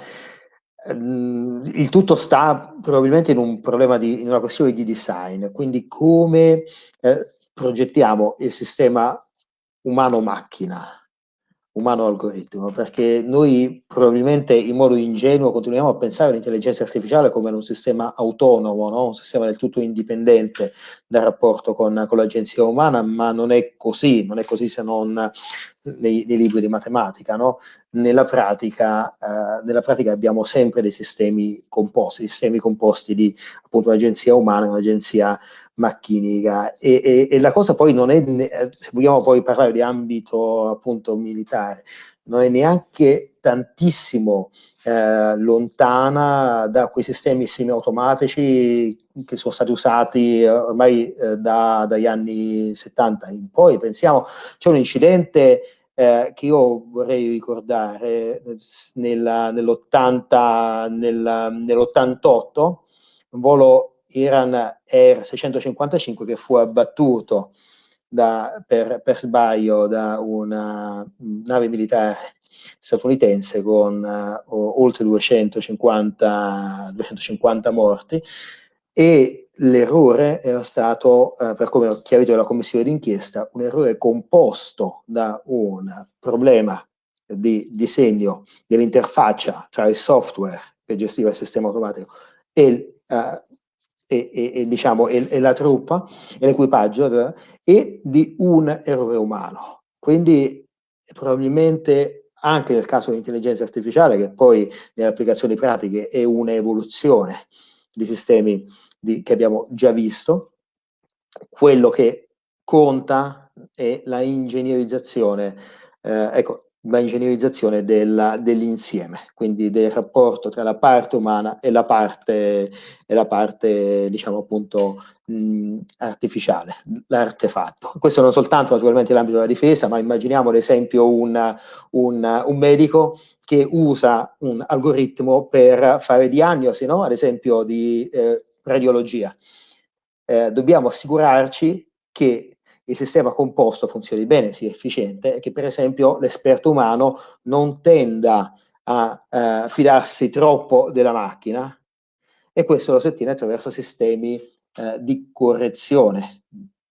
ehm, il tutto sta probabilmente in un di, in una questione di design, quindi come eh, progettiamo il sistema umano-macchina umano algoritmo, perché noi probabilmente in modo ingenuo continuiamo a pensare all'intelligenza artificiale come un sistema autonomo, no? un sistema del tutto indipendente dal rapporto con, con, l'agenzia umana, ma non è così, non è così se non nei, nei libri di matematica. No? Nella, pratica, eh, nella pratica abbiamo sempre dei sistemi composti, sistemi composti di appunto un'agenzia umana e un'agenzia macchinica e, e, e, la cosa poi non è, se vogliamo poi parlare di ambito appunto militare, non è neanche tantissimo eh, lontana da quei sistemi semiautomatici che sono stati usati eh, ormai eh, da, dagli anni 70 in poi. Pensiamo, c'è un incidente eh, che io vorrei ricordare nella, nell'80, nella, nell'88, un volo Iran Air 655 che fu abbattuto da, per, per, sbaglio da una nave militare statunitense con uh, oltre 250, 250 morti. E l'errore era stato, eh, per come ho chiarito dalla commissione d'inchiesta, un errore composto da un problema di disegno dell'interfaccia tra il software che gestiva il sistema automatico e, uh, e, e, e diciamo, e, la truppa e l'equipaggio e di un errore umano. Quindi probabilmente anche nel caso dell'intelligenza artificiale, che poi nelle applicazioni pratiche è un'evoluzione di sistemi di, che abbiamo già visto, quello che conta è la ingegnerizzazione, eh, ecco, la ingegnerizzazione dell'insieme, quindi del rapporto tra la parte umana e la parte, e la parte diciamo appunto mh, artificiale, l'artefatto. Questo non soltanto naturalmente nell'ambito della difesa, ma immaginiamo ad esempio un, un, un medico che usa un algoritmo per fare diagnosi, no? ad esempio di eh, radiologia. Eh, dobbiamo assicurarci che il sistema composto funzioni bene, sia efficiente e che per esempio l'esperto umano non tenda a eh, fidarsi troppo della macchina e questo lo si ottiene attraverso sistemi eh, di correzione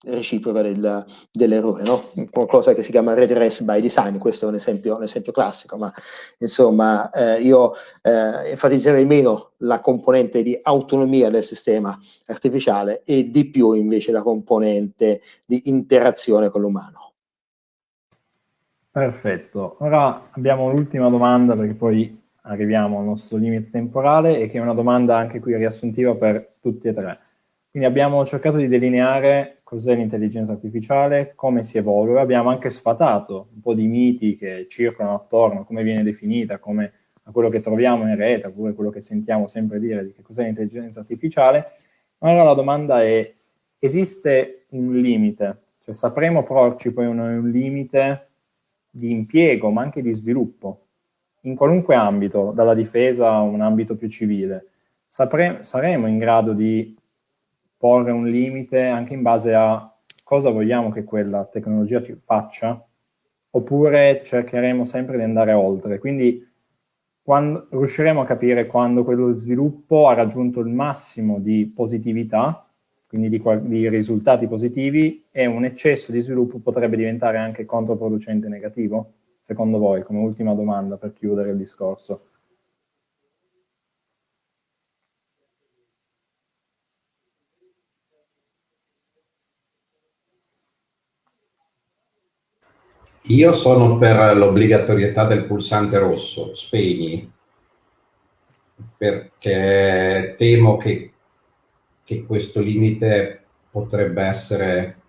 reciproca del, dell'errore, no? qualcosa che si chiama redress by design, questo è un esempio, un esempio classico, ma insomma eh, io eh, enfatizzerei meno la componente di autonomia del sistema artificiale e di più invece la componente di interazione con l'umano. Perfetto, ora abbiamo l'ultima domanda perché poi arriviamo al nostro limite temporale e che è una domanda anche qui riassuntiva per tutti e tre. Quindi abbiamo cercato di delineare cos'è l'intelligenza artificiale, come si evolve, abbiamo anche sfatato un po' di miti che circolano attorno, come viene definita, come a quello che troviamo in rete, oppure quello che sentiamo sempre dire di che cos'è l'intelligenza artificiale. Allora la domanda è, esiste un limite? Cioè sapremo porci poi un, un limite di impiego, ma anche di sviluppo, in qualunque ambito, dalla difesa a un ambito più civile. Sapre, saremo in grado di porre un limite anche in base a cosa vogliamo che quella tecnologia ci faccia, oppure cercheremo sempre di andare oltre. Quindi quando, riusciremo a capire quando quello sviluppo ha raggiunto il massimo di positività, quindi di, di risultati positivi, e un eccesso di sviluppo potrebbe diventare anche controproducente negativo? Secondo voi, come ultima domanda per chiudere il discorso. Io sono per l'obbligatorietà del pulsante rosso, spegni, perché temo che, che questo limite potrebbe essere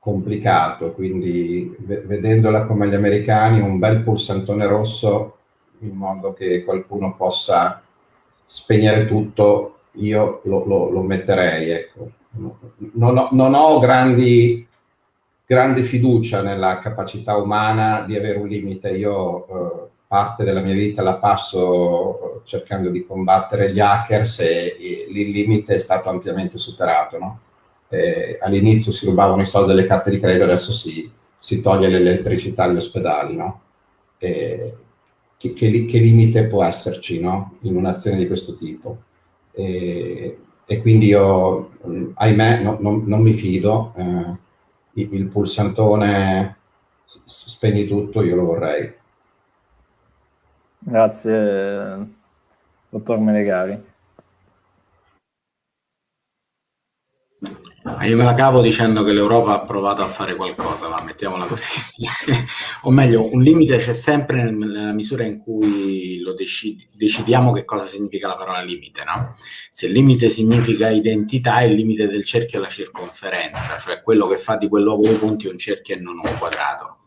complicato, quindi vedendola come gli americani, un bel pulsantone rosso in modo che qualcuno possa spegnere tutto, io lo, lo, lo metterei. Ecco. Non, ho, non ho grandi grande fiducia nella capacità umana di avere un limite. Io eh, parte della mia vita la passo eh, cercando di combattere gli hackers e, e il limite è stato ampiamente superato. No? all'inizio si rubavano i soldi delle carte di credito, adesso si, si toglie l'elettricità agli ospedali. No? che, che, che, limite può esserci no? in un'azione di questo tipo? E, e quindi io, ahimè, no, non, non mi fido. Eh, il pulsantone spegni tutto, io lo vorrei. Grazie, dottor Melegari. Io me la cavo dicendo che l'Europa ha provato a fare qualcosa, ma mettiamola così. o meglio, un limite c'è sempre nella misura in cui lo decidi, decidiamo che cosa significa la parola limite, no? Se il limite significa identità, il limite del cerchio è la circonferenza, cioè quello che fa di quel luogo dei punti un cerchio e non un quadrato.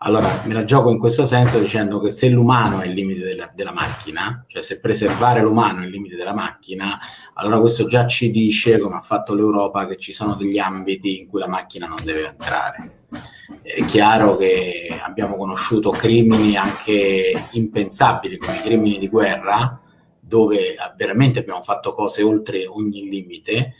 Allora, me la gioco in questo senso dicendo che se l'umano è il limite della, della, macchina, cioè se preservare l'umano è il limite della macchina, allora questo già ci dice, come ha fatto l'Europa, che ci sono degli ambiti in cui la macchina non deve entrare. È chiaro che abbiamo conosciuto crimini anche impensabili come i crimini di guerra, dove veramente abbiamo fatto cose oltre ogni limite,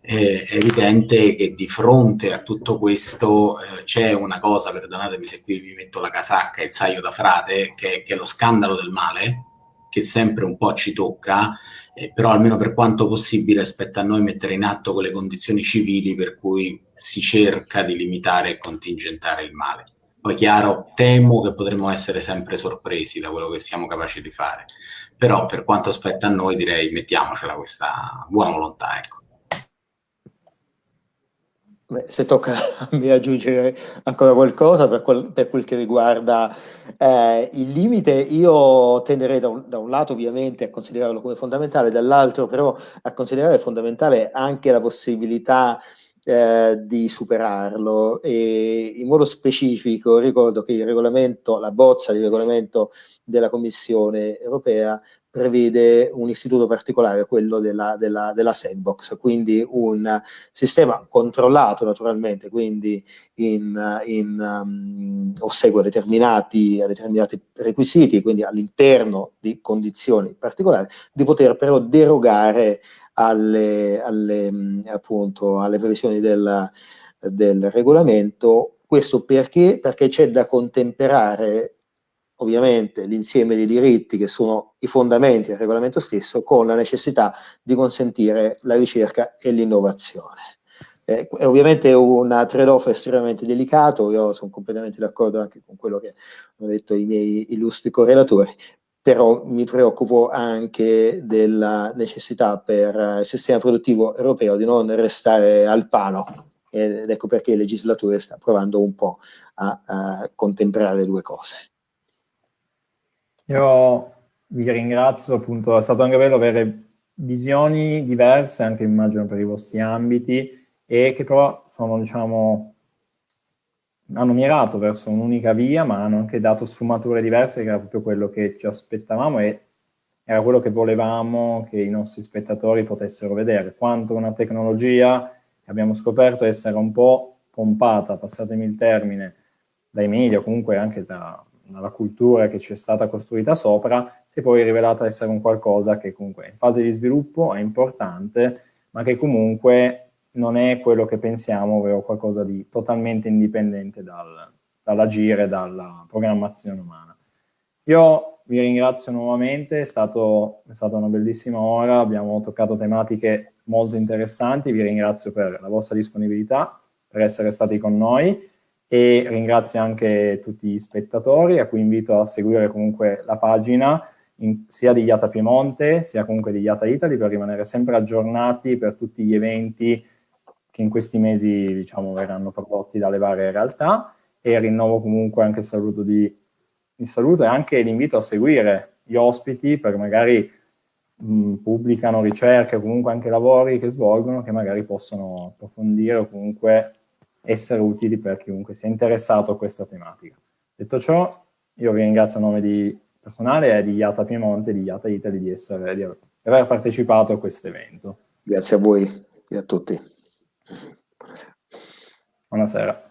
è evidente che di fronte a tutto questo eh, c'è una cosa, perdonatemi se qui mi metto la casacca e il saio da frate, che, che, è lo scandalo del male, che sempre un po' ci tocca, eh, però almeno per quanto possibile spetta a noi mettere in atto quelle condizioni civili per cui si cerca di limitare e contingentare il male. Poi chiaro, temo che potremmo essere sempre sorpresi da quello che siamo capaci di fare, però per quanto spetta a noi direi mettiamocela questa buona volontà. Ecco. Beh, se tocca a me aggiungere ancora qualcosa per quel, per quel che riguarda eh, il limite, io tenderei da un, da un, lato ovviamente a considerarlo come fondamentale, dall'altro però a considerare fondamentale anche la possibilità eh, di superarlo. E in modo specifico ricordo che il regolamento, la bozza di regolamento della Commissione europea prevede un istituto particolare, quello della, della, della, sandbox, quindi un sistema controllato naturalmente, quindi in, in, um, o segue determinati, determinati requisiti, quindi all'interno di condizioni particolari, di poter però derogare alle, alle, appunto, alle previsioni del, del regolamento. Questo perché? Perché c'è da contemperare ovviamente l'insieme di diritti che sono i fondamenti del regolamento stesso con la necessità di consentire la ricerca e l'innovazione. Eh, è ovviamente un trade-off estremamente delicato, io sono completamente d'accordo anche con quello che hanno detto i miei illustri correlatori, però mi preoccupo anche della necessità per il sistema produttivo europeo di non restare al palo ed ecco perché il legislatore sta provando un po' a, a contemperare le due cose. Io vi ringrazio, appunto, è stato anche bello avere visioni diverse, anche immagino per i vostri ambiti, e che però sono, diciamo, hanno mirato verso un'unica via, ma hanno anche dato sfumature diverse, che era proprio quello che ci aspettavamo e era quello che volevamo che i nostri spettatori potessero vedere, quanto una tecnologia che abbiamo scoperto essere un po' pompata, passatemi il termine, dai media, comunque anche da, dalla cultura che ci è stata costruita sopra, si è poi rivelata essere un qualcosa che comunque in fase di sviluppo è importante, ma che comunque non è quello che pensiamo, ovvero qualcosa di totalmente indipendente dal, dall'agire, dalla programmazione umana. Io vi ringrazio nuovamente, è, stato, è stata una bellissima ora, abbiamo toccato tematiche molto interessanti, vi ringrazio per la vostra disponibilità, per essere stati con noi e ringrazio anche tutti gli spettatori a cui invito a seguire comunque la pagina in, sia di IATA Piemonte sia comunque di IATA Italy per rimanere sempre aggiornati per tutti gli eventi che in questi mesi diciamo verranno prodotti dalle varie realtà. E rinnovo comunque anche il saluto, di, il saluto e anche l'invito a seguire gli ospiti per magari pubblicano ricerche comunque anche lavori che svolgono che magari possono approfondire o comunque essere utili per chiunque sia interessato a questa tematica. Detto ciò, io vi ringrazio a nome di personale e di IATA Piemonte e di IATA Italy di, essere, di aver partecipato a questo evento. Grazie a voi e a tutti. Buonasera. Buonasera.